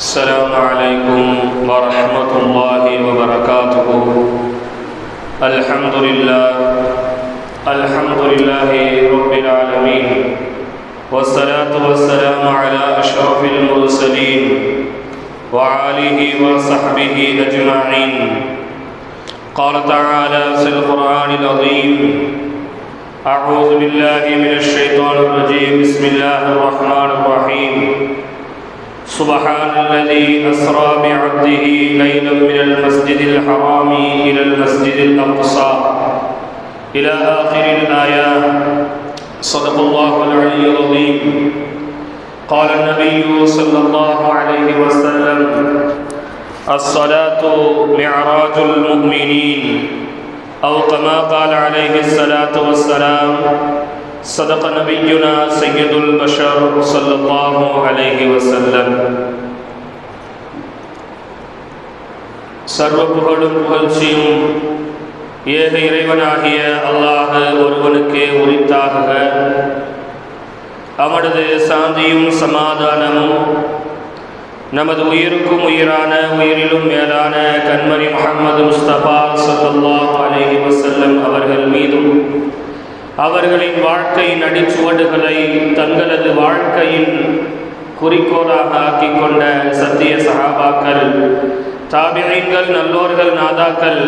السلام عليكم ورحمة الله وبركاته. الحمد لله الحمد لله رب العالمين والصلاة والسلام على أشرف المرسلين وعاله وصحبه أجمعين. قال تعالى في القرآن العظيم أعوذ بالله من الشيطان الرجيم. بسم الله الرحمن الرحيم. سبحان الذي أسرى بعبده ليلا من المسجد الحرام إلى المسجد الأقصى. إلى آخر الآية. صدق الله العلي العظيم. قال النبي صلى الله عليه وسلم الصلاة معراج المؤمنين. أو كما قال عليه الصلاة والسلام صدق نبينا سيد البشر صلى الله عليه وسلم சர்வ புகழும் புகழ்ச்சியும் ஏக இறைவனாகிய அல்லாஹ் ஒருவனுக்கே உரித்தாகுக அவனது சாந்தியும் சமாதானமும் நமது உயிருக்கும் உயிரான உயிரிலும் மேலான கண்மணி முகமது முஸ்தபா சல்லாஹ் அலஹி வசல்லம் அவர்கள் மீதும் அவர்களின் வாழ்க்கையின் அடிச்சுவடுகளை தங்களது வாழ்க்கையின் குறிக்கோளாக ஆக்கிக் கொண்ட சத்திய சகாபாக்கள் தாபியங்கள் நல்லோர்கள் நாதாக்கள்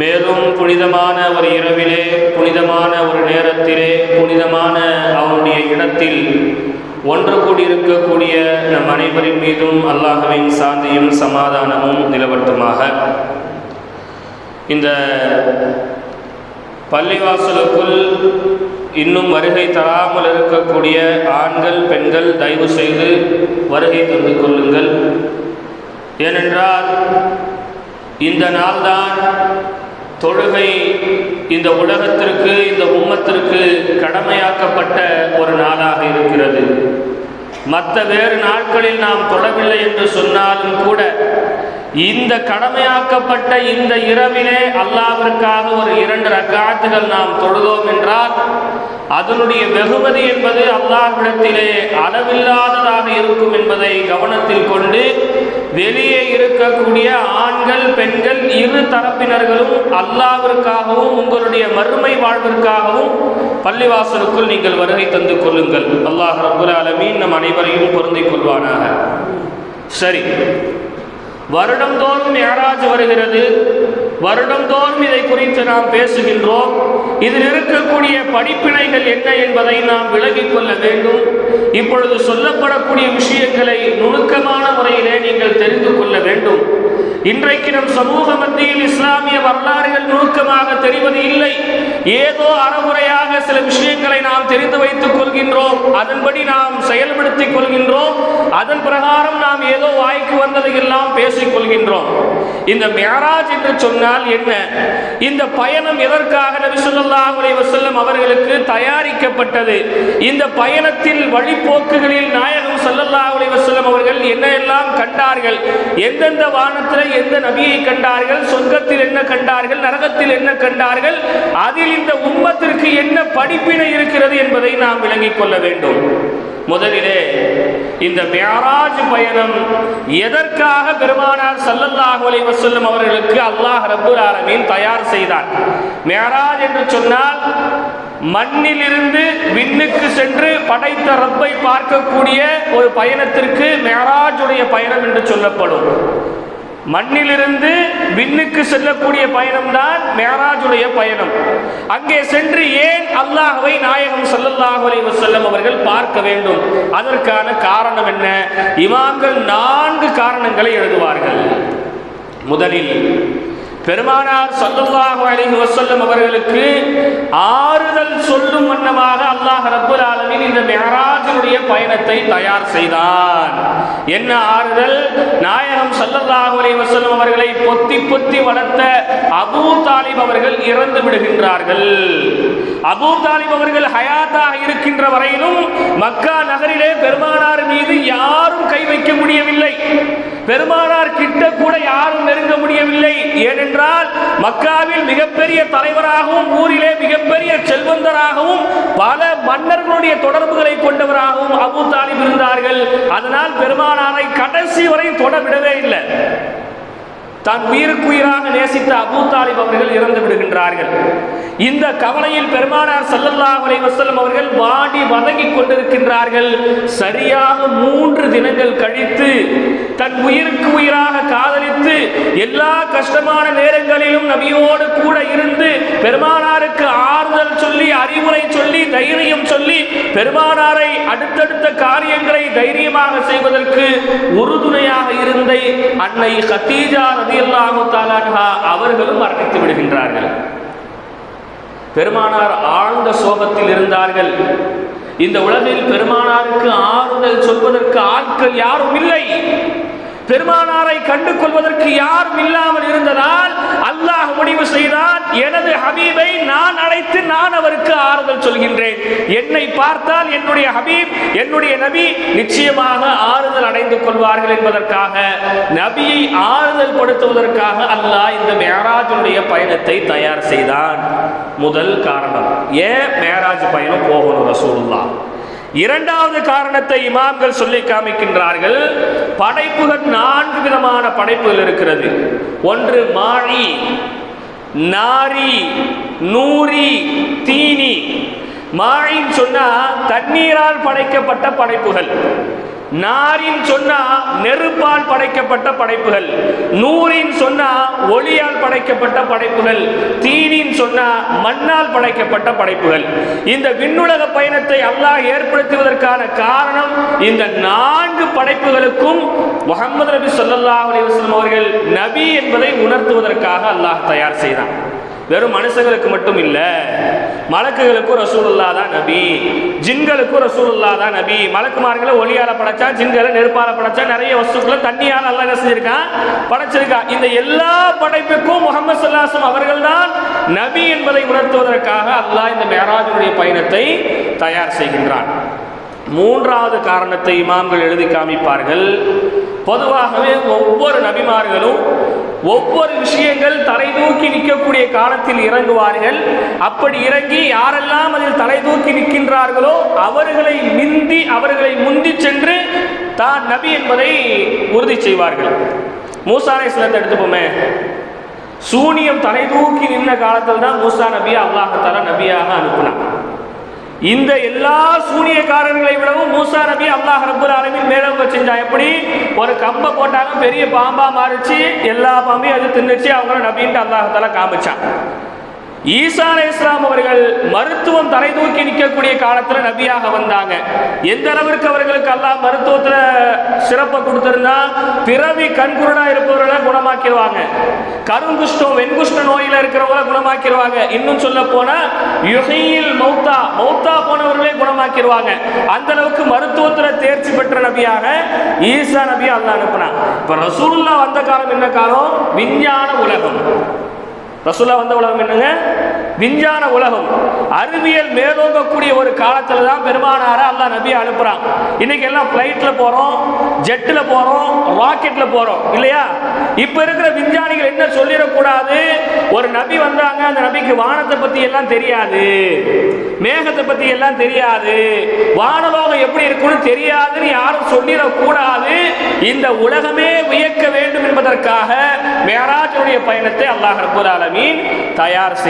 மேலும் புனிதமான ஒரு இரவிலே புனிதமான ஒரு நேரத்திலே புனிதமான அவனுடைய இடத்தில் ஒன்று கூடியிருக்கக்கூடிய நம் அனைவரின் மீதும் அல்லாஹவின் சாந்தியும் சமாதானமும் நிலவட்டுமாக. இந்த பள்ளிவாசலுக்குள் இன்னும் வருகை தராமல் இருக்கக்கூடிய ஆண்கள் பெண்கள் தயவு செய்து வருகை தந்து கொள்ளுங்கள். ஏனென்றால் இந்த நாள்தான் தொழுகை இந்த உலகத்திற்கு இந்த உம்மத்திற்கு கடமையாக்கப்பட்ட ஒரு நாளாக இருக்கிறது. மற்ற வேறு நாட்களில் நாம் தொழவில்லை என்று சொன்னாலும் கூட இந்த கடமையாக்கப்பட்ட இந்த இரவிலே அல்லாவிற்காக ஒரு இரண்டு ரக்காத்துகள் நாம் தொழுதோம் என்றால் அதனுடைய வெகுமதி என்பது அல்லாஹ்விடத்திலே அளவில்லாததாக இருக்கும் என்பதை கவனத்தில் கொண்டு வெளியே இருக்கக்கூடிய ஆண்கள் பெண்கள் இரு தரப்பினர்களும் அல்லாவிற்காகவும் உங்களுடைய மறுமை வாழ்விற்காகவும் பள்ளிவாசலுக்குள் நீங்கள் வருகை தந்து கொள்ளுங்கள். அல்லாஹ் ரபுல் அலமீன் நம் அனைவரையும் பொருந்திக் கொள்வானாக. சரி. வருடந்தோறும் யாராஜ் வருகிறது. வருடந்தோறும் இதை குறித்து நாம் பேசுகின்றோம். இதில் இருக்கக்கூடிய படிப்பினைகள் என்ன என்பதை நாம் விலகிக் கொள்ள வேண்டும். இப்பொழுது சொல்லப்படக்கூடிய விஷயங்களை நுணுக்கமான முறையிலே நீங்கள் தெரிந்து கொள்ள வேண்டும். இன்றைக்கு நம் சமூக மத்தியில் இஸ்லாமிய வரலாறுகள் நுணுக்கமாக தெரிவது இல்லை. ஏதோ அறமுறையாக சில விஷயங்களை நாம் தெரிந்து வைத்துக் கொள்கின்றோம். அதன்படி நாம் செயல்படுத்திக் கொள்கின்றோம். அதன் பிரகாரம் நாம் ஏதோ வாய்க்கு வந்ததை எல்லாம் பேசிக் கொள்கின்றோம். இந்த மேராஜ் என்று சொன்னால் என்ன? இந்த பயணம் எதற்காக நபி ஸல்லல்லாஹு வசல்லம் அவர்களுக்கு தயாரிக்கப்பட்டது? இந்த பயணத்தில் வழிபோக்குகளில் நாயகம் ஸல்லல்லாஹு அலைஹி அவர்கள் என்ன எல்லாம் கண்டார்கள்? எந்தெந்த வானத்தில் எந்த நபியை கண்டார்கள்? சொர்க்கத்தில் என்ன கண்டார்கள்? நரகத்தில் என்ன கண்டார்கள்? அதில் இந்த உம்மத்திற்கு என்ன படிப்பினை இருக்கிறது என்பதை நாம் விளங்கிக் கொள்ள வேண்டும். முதலிலே இந்த மேராஜ் பயணம் எதற்காக பெருமானார் சல்லல்லாஹு அலைஹி வஸல்லம் அவர்களுக்கு அல்லாஹ் ரபுல் ஆலமீன் தயார் செய்தார்? மேராஜ் என்று சொன்னால் மண்ணிலிருந்து விண்ணுக்கு சென்று படைத்த ரப்பை பார்க்கக்கூடிய ஒரு பயணத்திற்கு மேராஜுடைய பயணம் என்று சொல்லப்படும். மண்ணிலிருந்து விண்ணுக்கு செல்லக்கூடிய பயணம்தான் மேராஜுடைய பயணம். அங்கே சென்று ஏன் அல்லாஹவை நாயகம் சல்லல்லாஹு அலைஹி அவர்கள் பார்க்க வேண்டும்? அதற்கான காரணம் என்ன? இமாம்கள் நான்கு காரணங்களை எழுதுவார்கள். முதலில் பெருமானார் சல்லல்லாஹு அலைஹி வஸல்லம் அவர்களுக்கு ஆறுதல் சொல்லும் வண்ணமாக அல்லாஹ் ரப்பல் ஆலமின் இந்த மெஹராஜனுடைய பயணத்தை தயார் செய்தான். என்ன ஆறுதல்? நாயகம் சல்லல்லாஹு அலி வஸல்லம் அவர்களை பொத்தி பொத்தி வளர்த்த அபூ தாலிப் அவர்கள் இறந்து விடுகின்றார்கள். அபூ தாலிப் அவர்கள் ஹயாத்தாக இருக்கின்ற வரையிலும் மக்கா நகரிலே பெருமானார் மீது யாரும் கை வைக்க முடியவில்லை. பெருமானார் கிட்ட கூட யாரும் நெருங்க முடியவில்லை. ஏனென்றால் மக்காவில் மிகப்பெரிய தலைவராகவும் ஊரிலே மிகப்பெரிய செல்வந்தராகவும் பல மன்னர்களுடைய தொடர்புகளை கொண்டவராகவும் அபு தாலிப் இருந்தார்கள். அதனால் பெருமானாரை கடைசி வரை தொடவிடவே இல்லை. தான் உயிருக்கு உயிராக நேசித்த அபூ தாலிப் அவர்கள் இறந்து விடுகின்றார்கள். இந்த கவலையில் பெருமானார் சல்லல்லா அலை வசல்லம் அவர்கள் வாடி வதங்கிக் கொண்டிருக்கின்றார்கள். சரியாக மூன்று தினங்கள் கழித்து தன் உயிருக்கு உயிராக காதலித்து எல்லா கஷ்டமான நேரங்களிலும் நபியோடு கூட இருந்து பெருமானாருக்கு ஆறுதல் சொல்லி அறிவுரை சொல்லி தைரியம் சொல்லி பெருமானாரை அடுத்தடுத்த காரியங்களை தைரியமாக செய்வதற்கு உறுதுணையாக இருந்த அன்னை ஹத்தீஜா ரதியல்லாஹு அவர்களும் மரணித்து விடுகின்றார்கள். பெருமானார் ஆழ்ந்த சோகத்தில் இருந்தார்கள். இந்த உலகில் பெருமானாருக்கு ஆறுதல் சொல்வதற்கு ஆட்கள் யாரும் இல்லை. பெருமானாரை கண்டு கொள்வதற்கு யாரும் இல்லாமல் இருந்ததால் அல்லாஹ் முடிவு செய்தான் எனது ஹபீபை நான் அழைத்து நான் அவருக்கு ஆறுதல் சொல்கின்றேன். என்னை பார்த்தால் என்னுடைய ஹபீப் என்னுடைய நபி நிச்சயமாக ஆறுதல் அடைந்து கொள்வார்கள் என்பதற்காக நபியை ஆறுதல் படுத்துவதற்காக அல்லாஹ் இந்த மேராஜுடைய பயணத்தை தயார் செய்தான். முதல் காரணம் ஏன் மேராஜ் பயணம் போகணும் ரசூலுல்லாஹ்? இரண்டாவது காரணத்தை இமாம்கள் சொல்லி காமிக்கின்றார்கள். படைப்புகள் நான்கு விதமான படைப்புகள் இருக்கிறது. ஒன்று மாழி நாரி நூரி தீனி. மாழின்னு சொன்னா தண்ணீரால் படைக்கப்பட்ட படைப்புகள். நாரின் சொன்னா நெருப்பால் படைக்கப்பட்ட படைப்புகள். நூறின் சொன்னா ஒளியால் படைக்கப்பட்ட படைப்புகள். தீனின் சொன்னா மண்ணால் படைக்கப்பட்ட படைப்புகள். இந்த விண்ணுலக பயணத்தை அல்லாஹ் ஏற்படுத்துவதற்கான காரணம் இந்த நான்கு படைப்புகளுக்கும் முகமது நபி சொல்லல்லா அலி வஸ்லம் அவர்கள் நபி என்பதை உணர்த்துவதற்காக அல்லாஹ் தயார் செய்தான். வெறும் மனுஷங்களுக்கு மட்டும் இல்லை மலக்குகளுக்கும் ரசூலுல்லா தான் நபி ஜின்களுக்கும் ரசூலுல்லா தான் நபி. மலக்குமார்களை ஒளியால படைச்சா ஜின்களை நெருப்பால படைச்சா நிறைய வஸ்துக்களை தண்ணியால் அல்ல என்ன செஞ்சிருக்கான்? படைச்சிருக்கான். இந்த எல்லா படைப்புக்கும் முகமது சல்லாசம் அவர்கள் தான் நபி என்பதை உணர்த்துவதற்காக அல்லாஹ் இந்த மேராஜனுடைய பயணத்தை தயார் செய்கின்றான். மூன்றாவது காரணத்தை இமாம்கள் எழுதி காமிப்பார்கள். பொதுவாகவே ஒவ்வொரு நபிமார்களும் ஒவ்வொரு விஷயங்கள் தலை தூக்கி நிற்கக்கூடிய காலத்தில் இறங்குவார்கள். அப்படி இறங்கி யாரெல்லாம் அதில் தலை தூக்கி நிற்கின்றார்களோ அவர்களை மிந்தி அவர்களை முந்தி சென்று தான் நபி என்பதை உறுதி செய்வார்கள். மூசாரை சிலத்தை எடுத்துப்போமே. சூனியம் தலை தூக்கி நின்ற காலத்தில் தான் மூசா நபியை அல்லாஹத்தாலா நபியாக அனுப்பினான். இந்த எல்லா சூனியக்காரர்களை விடவும் மூசா நபி அல்லாஹ் ரபுல் ஆலமின் மேலவங்க செஞ்சா எப்படி? ஒரு கம்பை போட்டாலும் பெரிய பாம்பா மாறிச்சு எல்லா பாம்பையும் அது தின்னுச்சு அவங்களும் நபின்ட்டு அல்லாஹால காமிச்சான். ஈசா அலை இஸ்லாம் அவர்கள் மருத்துவம் தலை தூக்கி நிற்கக்கூடிய காலத்துல நபியாக வந்தாங்க. எந்த அளவிற்கு அவர்களுக்கு அல்லாஹ் மருத்துவத்துல சிறப்பை கொடுத்திருந்தா பிறவி கண்குருடா இருப்பவர்களை குணமாக்கிடுவாங்க. கருங்குஷ்டம் வெண்குஷ்ட நோயில இருக்கிறவங்களை குணமாக்கிடுவாங்க. இன்னும் சொல்ல போனா யுகையில் மௌத்தா மௌத்தா போனவர்களே குணமாக்கிடுவாங்க. அந்த அளவுக்கு மருத்துவத்துல தேர்ச்சி பெற்ற நபியாக ஈசா நபி அல்லாஹ் அனுப்புனான். இப்ப ரசூல்லா வந்த காலம் என்ன காலம்? விஞ்ஞான உலகம். ரசுல்லா வந்த உலகம் என்னங்க? விஞ்ஞான உலகம் அறிவியல் மேலோங்கக்கூடிய ஒரு காலத்தில் தான் பெருமானாரை அல்லாஹ் நபியை அனுப்புகிறான் இன்னைக்கு எல்லாம் ஃப்ளைட்டில் போகிறோம் ஜெட்டில் போகிறோம் ராக்கெட்டில் போகிறோம் இல்லையா? இப்போ இருக்கிற விஞ்ஞானிகள் என்ன சொல்லிடக்கூடாது? ஒரு நபி வந்தாங்க அந்த நபிக்கு வானத்தை பற்றி எல்லாம் தெரியாது. மேகத்தை பற்றி எல்லாம் தெரியாது. வானலோகம் எப்படி இருக்கும்னு தெரியாதுன்னு யாரும் சொல்லிடக்கூடாது. இந்த உலகமே வியக்க வேண்டும் என்பதற்காக மேராஜனுடைய பயணத்தை அல்லாஹ் ரப்பல் ஆலமீன் தயார்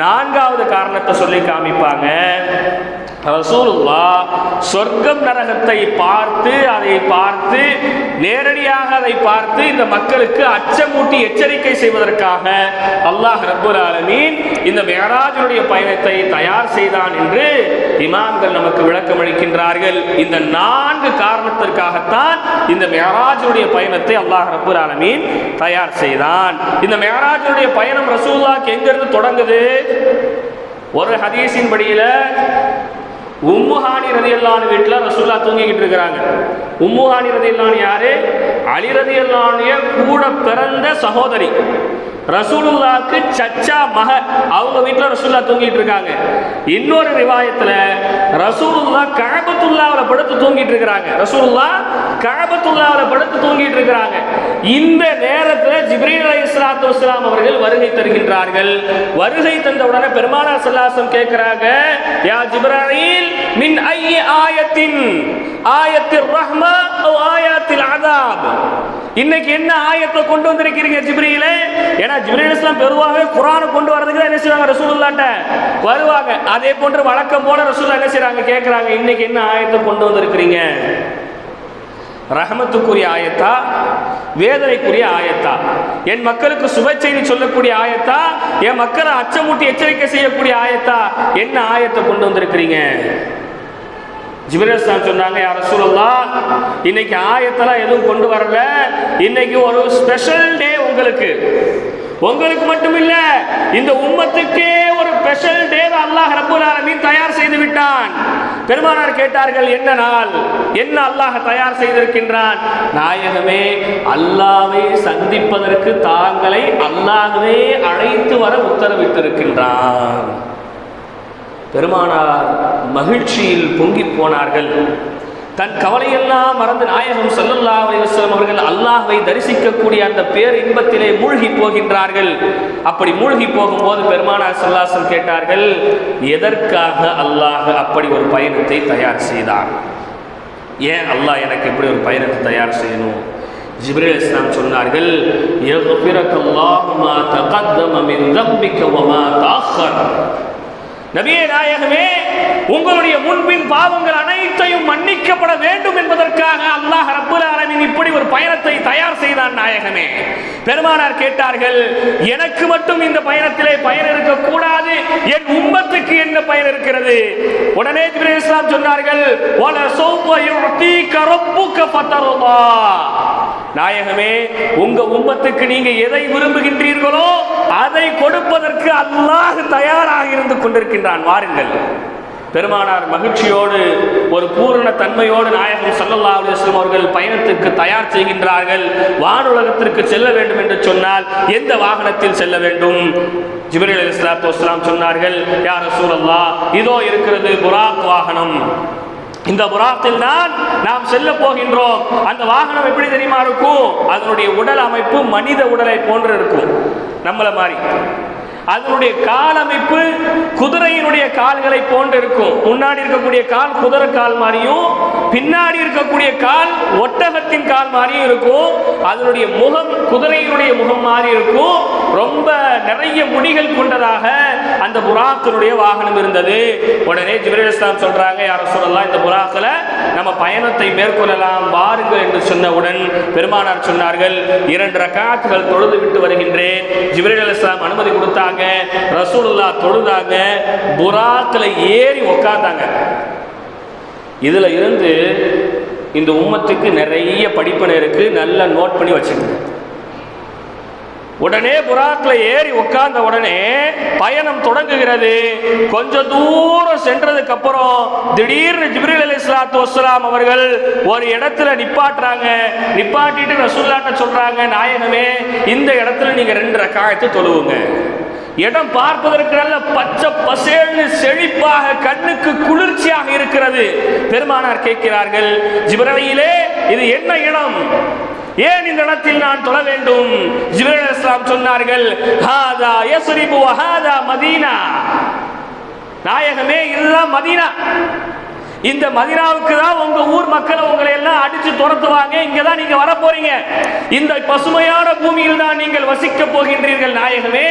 நான்காவது காரணத்தை சொல்லி காமிப்பாங்க. ரசூலுல்லா சொர்க்கம் நரகத்தை பார்த்து அதை பார்த்து நேரடியாக அதை பார்த்து இந்த மக்களுக்கு அச்சமூட்டி எச்சரிக்கை செய்வதற்காக அல்லாஹ் ரபுல் ஆலமீன் இந்த மேராஜனுடைய பயணத்தை தயார் செய்தான் என்று இமாம்கள் நமக்கு விளக்கம் அளிக்கின்றார்கள். இந்த நான்கு காரணத்திற்காகத்தான் இந்த மேராஜனுடைய பயணத்தை அல்லாஹ் ரபுல் ஆலமீன் தயார் செய்தான். இந்த மேராஜனுடைய பயணம் ரசூல்லாக்கு எங்கிருந்து தொடங்குது? ஒரு ஹதீஸின் படியில உம்முஹானி ரதியல்லான் வீட்டில் ரசூல்லா தூங்கிக்கிட்டு இருக்கிறாங்க. உம்முஹானி ரதியல்லான் யாரு? அலி ரதியல்லானிய கூட பிறந்த சகோதரி. ரசூலுல்லாக்கு சச்சா மக. அவங்க வீட்டில் ரசூல்லா தூங்கிட்டு இருக்காங்க. இன்னொரு ரிவாயத்தில் ரசூலுல்லா கழபத்துல்லாவில் படுத்து தூங்கிட்டு இருக்கிறாங்க. ரசூலுல்லா கழபத்துல்லாவில் படுத்து தூங்கிட்டு இருக்கிறாங்க. இந்த நேரத்தில் ஜிப்ரீல் அலி இஸ்லாத்து வஸ்லாம் அவர்கள் வருகை தருகின்றார்கள். வருகை தந்தவுடனே பெருமானா சல்லாசம் கேட்கிறாங்க யா ஜிப்ராயில் மின் ஐய ஆயத்தின் ஆயத்தில் ரஹ்மா ஓ ஆயாத்தில் இன்னைக்கு என்ன ஆயத்தை கொண்டு வந்திருக்கிறீங்க ஜிப்ரீல? ஏன்னா ஜிப்ரீல் இஸ்லாம் பெருவாகவே குரானை கொண்டு வரதுக்கு தான் என்ன செய்வாங்க ரசூலுல்லாட்ட வருவாங்க. அதே போன்று வழக்கம் போல ரசூல்லா என்ன செய்றாங்க? கேட்குறாங்க இன்னைக்கு என்ன ஆயத்தை கொண்டு வந்திருக்கிறீங்க? ரஹமத்துக்குரிய ஆயத்தா வேதனைக்குரிய ஆயத்தா. என் மக்களுக்கு சுப செய்தி சொல்லக்கூடிய ஆயத்தா என் மக்களை அச்சமூட்டி எச்சரிக்கை செய்யக்கூடிய ஆயத்தா. என்ன ஆயத்தை கொண்டு வந்திருக்கிறீங்க? ஜிபிரஸ்தான் சொன்னாங்க யார் ரசூலல்லா இன்னைக்கு ஆயத்தெல்லாம் எதுவும் கொண்டு வரல. இன்னைக்கு ஒரு ஸ்பெஷல் டே உங்களுக்கு. உங்களுக்கு மட்டும் இல்ல இந்த உம்மத்துக்கே ஒரு ஸ்பெஷல் டே அல்லாஹ் ரப்பல் ஆலமீன் தயார் செய்து விட்டான். பெருமானார் கேட்டார்கள் என்ன நாள்? என்ன அல்லாஹ் தயார் செய்திருக்கின்றான்? நாயகமே அல்லாவை சந்திப்பதற்கு தாங்களை அல்லாஹ்வே அழைத்து வர உத்தரவிட்டிருக்கின்றான். பெருமானார் மகிழ்ச்சியில் பொங்கி போனார்கள். தன் கவலையெல்லாம் மறந்து நாயகம் சல்லுல்லா அலைஹி அவர்கள் அல்லாஹை தரிசிக்கக்கூடிய அந்த பேர் இன்பத்திலே மூழ்கி போகின்றார்கள். அப்படி மூழ்கி போகும்போது பெருமானார் ஸல்லல்லாஹு கேட்டார்கள் எதற்காக அல்லாஹ் அப்படி ஒரு பயணத்தை தயார் செய்தான் ஏன் அல்லாஹ் எனக்கு இப்படி ஒரு பயணத்தை தயார் செய்யணும்? ஜிப்ரேல் இஸ்லாம் சொன்னார்கள் நபியே நாயகமே உங்களுடைய முன்பின் பாவங்கள் அனைத்தையும் மன்னிக்கப்பட வேண்டும் என்பதற்காக அல்லாஹ் ரப்புல் ஆலமின் இப்படி ஒரு பயணத்தை தயார் செய்தான் நாயகமே. பெருமானார் கேட்டார்கள் எனக்கு மட்டும் இந்த பயணத்திலே பயன் இருக்கக்கூடாது. என் உம்மத்துக்கு என்ன பயன் இருக்கிறது? உடனே ஜிப்ரீல் இஸ்லாம் சொன்னார்கள் நாயகமே உங்க உம்மத்துக்கு நீங்க எதை விரும்புகின்றீர்களோ அதை கொடுப்பதற்கு அல்லாஹ் தயாராக இருந்து கொண்டிருக்கின்றான். வாருங்கள். பெருமானார் மகிழ்ச்சியோடு ஒரு பூரண தன்மையோடு நாயகம் சல்லல்லா அலுவலம் அவர்கள் பயணத்திற்கு தயார் செய்கின்றார்கள். வானுலகத்திற்கு செல்ல வேண்டும் என்று சொன்னால் எந்த வாகனத்தில் செல்ல வேண்டும்? ஜிப்ரீல் அலைஹிஸ்ஸலாத்து வஸ்லாம் சொன்னார்கள் யார் சூழல்லா இதோ இருக்கிறது புராக் வாகனம். இந்த புறாத்தில் தான் நாம் செல்ல போகின்றோம். அந்த வாகனம் எப்படி தெரியுமா இருக்கும்? அதனுடைய உடல் அமைப்பு மனித உடலை போன்று இருக்கும். நம்மளை மாதிரி. அதனுடைய கால் அமைப்பு குதிரையினுடைய கால்களை போன்று இருக்கும். முன்னாடி இருக்கக்கூடிய கால் குதிரை கால் மாதிரியும் பின்னாடி இருக்கக்கூடிய கால் ஒட்டகத்தின் கால் மாதிரியும் இருக்கும். அதனுடைய முகம் குதிரையினுடைய முகம் மாதிரி இருக்கும். ரொம்ப நிறைய முடிகள் கொண்டதாக அந்த புறாக்களுடைய வாகனம் இருந்தது. உடனே ஜிப்ரீல் இஸ்லாம் சொல்றாங்க யாரும் சொல்லலாம் இந்த புறாக்களை நம்ம பயணத்தை மேற்கொள்ளலாம் வாருங்கள் என்று சொன்னவுடன் பெருமானார் சொன்னார்கள் இரண்டு ரக்காத்துகள் தொழுது விட்டு வருகின்றேன். ஜிப்ரீல் இஸ்லாம் அனுமதி கொடுத்தாங்க ரசூலுல்லா தொழுதாங்க புறாக்களை ஏறி உக்காந்தாங்க இதுல இருந்து இந்த உம்மத்துக்கு நிறைய படிப்பினை இருக்குது நல்லா நோட் பண்ணி வச்சுக்கோங்க. உடனே புறாக்கில் ஏறி உட்கார்ந்த உடனே பயணம் தொடங்குகிறது. கொஞ்ச தூரம் சென்றதுக்கு அப்புறம் திடீர்னு ஜிப்ரில் அலி இஸ்லாத்து வஸ்லாம் அவர்கள் ஒரு இடத்துல நிப்பாட்டுறாங்க. நிப்பாட்டிட்டு ரசூல்லாட்ட சொல்றாங்க நாயகமே இந்த இடத்துல நீங்க ரெண்டு ரக்காயத்தை தொழுவுங்க. இடம் பார்ப்பதற்கு நல்ல பச்சை பசேல்னு செழிப்பாக கண்ணுக்கு குளிர்ச்சியாக இருக்கிறது. பெருமானார் கேட்கிறார்கள் ஜிப்ரலையிலே இது என்ன இடம்? ஏன் இந்த இடத்தில் நான் தொழ வேண்டும்? ஜிப்ரீல் இஸ்லாம் சொன்னார்கள் ஹாதா யஸ்ரிபு ஹாதா மதீனா. நாயகமே இதுதான் மதீனா. இந்த மதினாவுக்கு தான் உங்க ஊர் மக்களை உங்களை எல்லாம் அடிச்சு துரத்துவாங்க. இங்க தான் நீங்க வர போறீங்க இந்த பசுமையான பூமியில் தான் நீங்கள் வசிக்க போகின்றீர்கள் நாயகமே.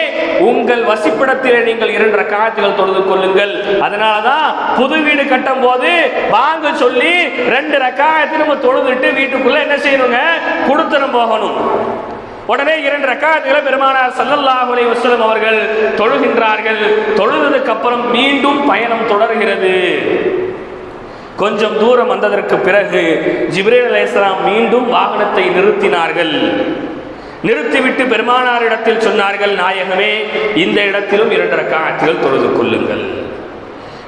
உங்கள் வசிப்பிடத்திலே நீங்கள் இரண்டு ரக்காத்துகள் தொழுது கொள்ளுங்கள். அதனாலதான் புது வீடு கட்டும் போது வாங்க சொல்லி ரெண்டு ரக்காயத்தை நம்ம தொழுதுட்டு வீட்டுக்குள்ள என்ன செய்யணுங்க? கொடுத்துடும் போகணும். உடனே இரண்டு ரக்காயத்துகளை பெருமானார் ஸல்லல்லாஹு அலைஹி அவர்கள் தொழுகின்றார்கள். தொழுததுக்கு அப்புறம் மீண்டும் பயணம் தொடர்கிறது. கொஞ்சம் தூரம் வந்ததற்கு பிறகு ஜிப்ரேல் அலைஹிஸ்ஸலாம் மீண்டும் வாகனத்தை நிறுத்தினார்கள். நிறுத்திவிட்டு பெருமானாரிடத்தில் சொன்னார்கள் நாயகமே இந்த இடத்திலும் இரண்டு ரக்காத்துகள் தொழுது கொள்ளுங்கள்.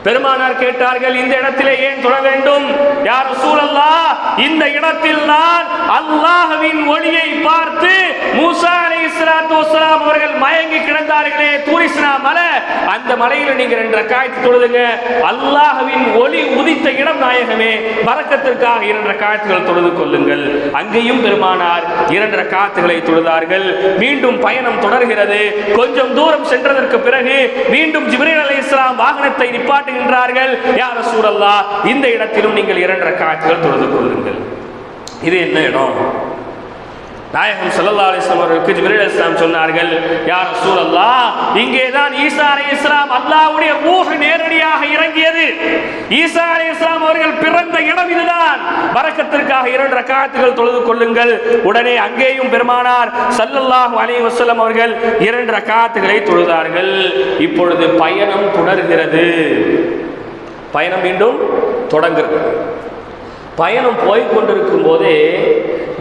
பெருமானார் கேட்டார்கள் இந்த இடத்திலே ஏன் தொழ வேண்டும்? யார் சூழல்லா இந்த இடத்தில் தான் அல்லாஹவின் ஒளியை பார்த்து மூசா அலைஹிஸ்ஸலாத்து வஸ்ஸலாம் அவர்கள் மயங்கி கிடந்தார்களே தூரிஸ்னா மலை. அந்த மலையில நீங்க ரெண்டு ரக்காயத்து தொழுதுங்க. அல்லாஹவின் ஒளி உதித்த இடம் நாயகமே பறக்கத்திற்காக இரண்டு ரக்காயத்துகள் தொழுது கொள்ளுங்கள். அங்கேயும் பெருமானார் இரண்டு ரக்காத்துகளை தொழுதார்கள். மீண்டும் பயணம் தொடர்கிறது. கொஞ்சம் தூரம் சென்றதற்கு பிறகு மீண்டும் ஜிப்ரீல் இஸ்லாம் வாகனத்தை நிப்பாட்டு நின்றார்கள். யார் சூழல்லா இந்த இடத்திலும் நீங்கள் இரண்டு காட்சிகள் தொழுது கொள்ளுங்கள். இது என்ன இடம்? நாயகம் சல்லா அலிஸ்லாம் அவர்களுக்கு ஜிபிரல் இஸ்லாம் சொன்னார்கள் யார் ரசூலல்லாஹ் இங்கே தான் ஈசா இஸ்லாம் அல்லாகுனுடைய ஊக நேரடியாக இறங்கியது. ஈசா இஸ்லாம் அவர்கள் பிறந்த இடம் இதுதான். வரக்கத்திற்காக இரண்டு ரக்காத்துகள் தொழுது கொள்ளுங்கள். உடனே அங்கேயும் பெருமானார் சல்லல்லாஹு அலி வசலம் அவர்கள் இரண்டு ரக்காத்துகளை தொழுதார்கள். இப்பொழுது பயணம் தொடர்கிறது. பயணம் மீண்டும் தொடங்குகிறது. பயணம் போய்கொண்டிருக்கும் போதே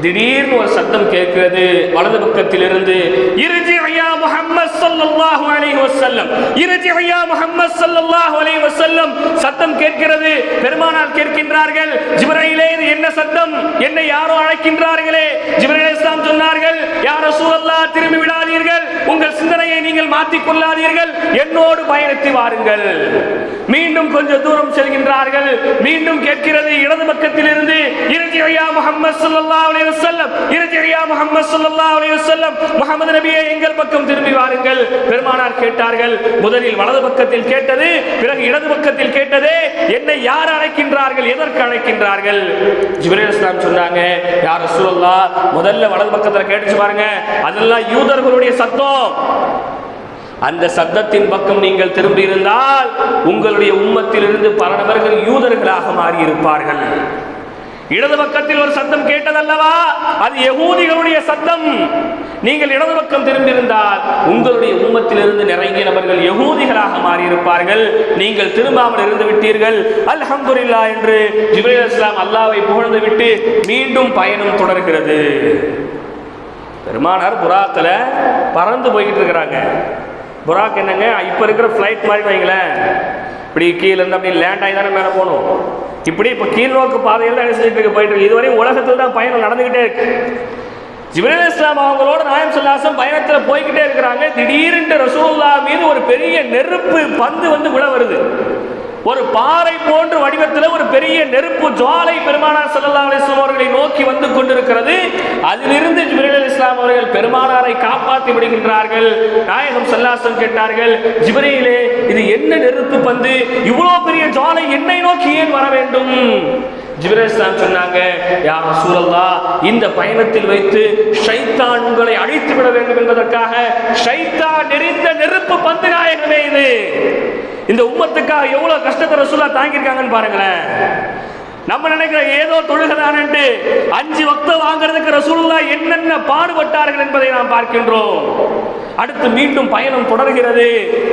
திடீர்னு ஒரு சத்தம் கேட்கிறது. வலது பக்கத்திலிருந்து இருந்து ஐயா முஹம்மது ஸல்லல்லாஹு அலைஹி வஸல்லம் இறுதி ஐயா முஹம்மது ஸல்லல்லாஹு அலைஹி வஸல்லம். சத்தம் கேட்கிறது. பெருமானார் கேட்கின்றார்கள் ஜிப்ரையிலே இது என்ன சத்தம்? என்னை யாரோ அழைக்கின்றார்களே? ஜிவரையிலே இஸ்லாம் சொன்னார்கள் யா ரசூலல்லாஹ் திரும்பி விடாதீர்கள். உங்கள் சிந்தனையை நீங்கள் மாற்றிக் கொள்ளாதீர்கள். என்னோடு பயணித்து வாருங்கள். மீண்டும் கொஞ்சம் தூரம் செல்கின்றார்கள். மீண்டும் கேட்கிறது இடது பக்கத்தில் இறுதி ஐயா முகமது ஸல்லல்லாஹு அலைஹி வஸல்லம் இறுதி முகமது ஸல்லல்லாஹு அலைஹி வஸல்லம் முஹம்மது நபியே எங்கள் பக்கம் திரும்பி வாருங்கள். பெருமானார் கேட்டார்கள் முதலில் வலது பக்கத்தில் கேட்டது பிறகு இடது பக்கத்தில் கேட்டது என்னை யார் அழைக்கின்றார்கள் எதற்கு அழைக்கின்றார்கள்? ஜிப்ரீல் இஸ்லாம் சொன்னாங்க யார் ரசூலுல்லாஹ் முதல்ல வலது பக்கத்துல கேட்டுச்சு பாருங்க அதெல்லாம் யூதர்களுடைய சத்தம். அந்த சத்தத்தின் பக்கம் நீங்கள் திரும்பி இருந்தால் உங்களுடைய உம்மத்திலிருந்து பல நபர்கள் யூதர்களாக மாறி இருப்பார்கள் இடது பக்கத்தில் ஒரு சத்தம் கேட்டதல்லவா? அது யகூதிகளுடைய சத்தம். நீங்கள் இடது பக்கம் திரும்பியிருந்தால் உங்களுடைய உம்மத்திலிருந்து நிறைய நபர்கள் யகூதிகளாக மாறியிருப்பார்கள். நீங்கள் திரும்பாமல் இருந்து விட்டீர்கள். அல்ஹம்துலில்லா என்று ஜிப்ரீல் இஸ்லாம் அல்லாவை புகழ்ந்து விட்டு மீண்டும் பயணம் தொடர்கிறது. பெருமானார் புறாத்தில் பறந்து போய்கிட்டு இருக்கிறாங்க. புறாக்கு என்னங்க? இப்போ இருக்கிற ஃப்ளைட் மாதிரி வைங்களேன். இப்படி கீழே இருந்து அப்படி லேண்ட் ஆகி தானே மேலே போகணும். இப்படி இப்போ கீழ்நோக்கு பாதையில் தான் என்ன செஞ்சுட்டு இருக்கு? போயிட்டு இருக்கு. இதுவரையும் உலகத்தில் தான் பயணம் நடந்துக்கிட்டே இருக்கு. ஜிப்ரீல் இஸ்லாம் அவங்களோட நாயம் சொல்லாசம் பயணத்தில் போய்கிட்டே இருக்கிறாங்க. திடீரென்று ரசூல்லா மீது ஒரு பெரிய நெருப்பு பந்து வந்து விழ வருது. ஒரு பாறை போன்ற வடிவத்தில் ஒரு பெரிய நெருப்பு ஜுவாலை பெருமானார் சல்லா அலிஸ்லாம் அவர்களை நோக்கி வந்து கொண்டிருக்கிறது. அதிலிருந்து ஜிப்ரீல் அலி இஸ்லாம் அவர்கள் பெருமானாரை காப்பாற்றி விடுகின்றார்கள். நாயகம் சல்லாசம் கேட்டார்கள் ஜிப்ரீலே இது என்ன நெருப்பு பந்து? இவ்வளோ பெரிய ஜுவாலை என்னை நோக்கி ஏன் வர வேண்டும்? ஜிப்ரீல் சொன்னாங்க யார் சூழல்லா இந்த பயணத்தில் வைத்து ஷைத்தான் உங்களை அழித்து விட வேண்டும் என்பதற்காக ஷைத்தான் நெறிந்த நெருப்பு பந்து நாயகமே இது. இந்த உம்மத்துக்காக எவ்வளவு கஷ்டத்தை ரசூலா தாங்கியிருக்காங்கன்னு பாருங்களேன். நம்ம நினைக்கிற ஏதோ தொழுகதானு அஞ்சு வக்த வாங்குறதுக்கு ரசூலுல்லா என்னென்ன பாடுபட்டார்கள் என்பதை நாம் பார்க்கின்றோம். அடுத்து மீண்டும் பயணம் தொடர்கிறது.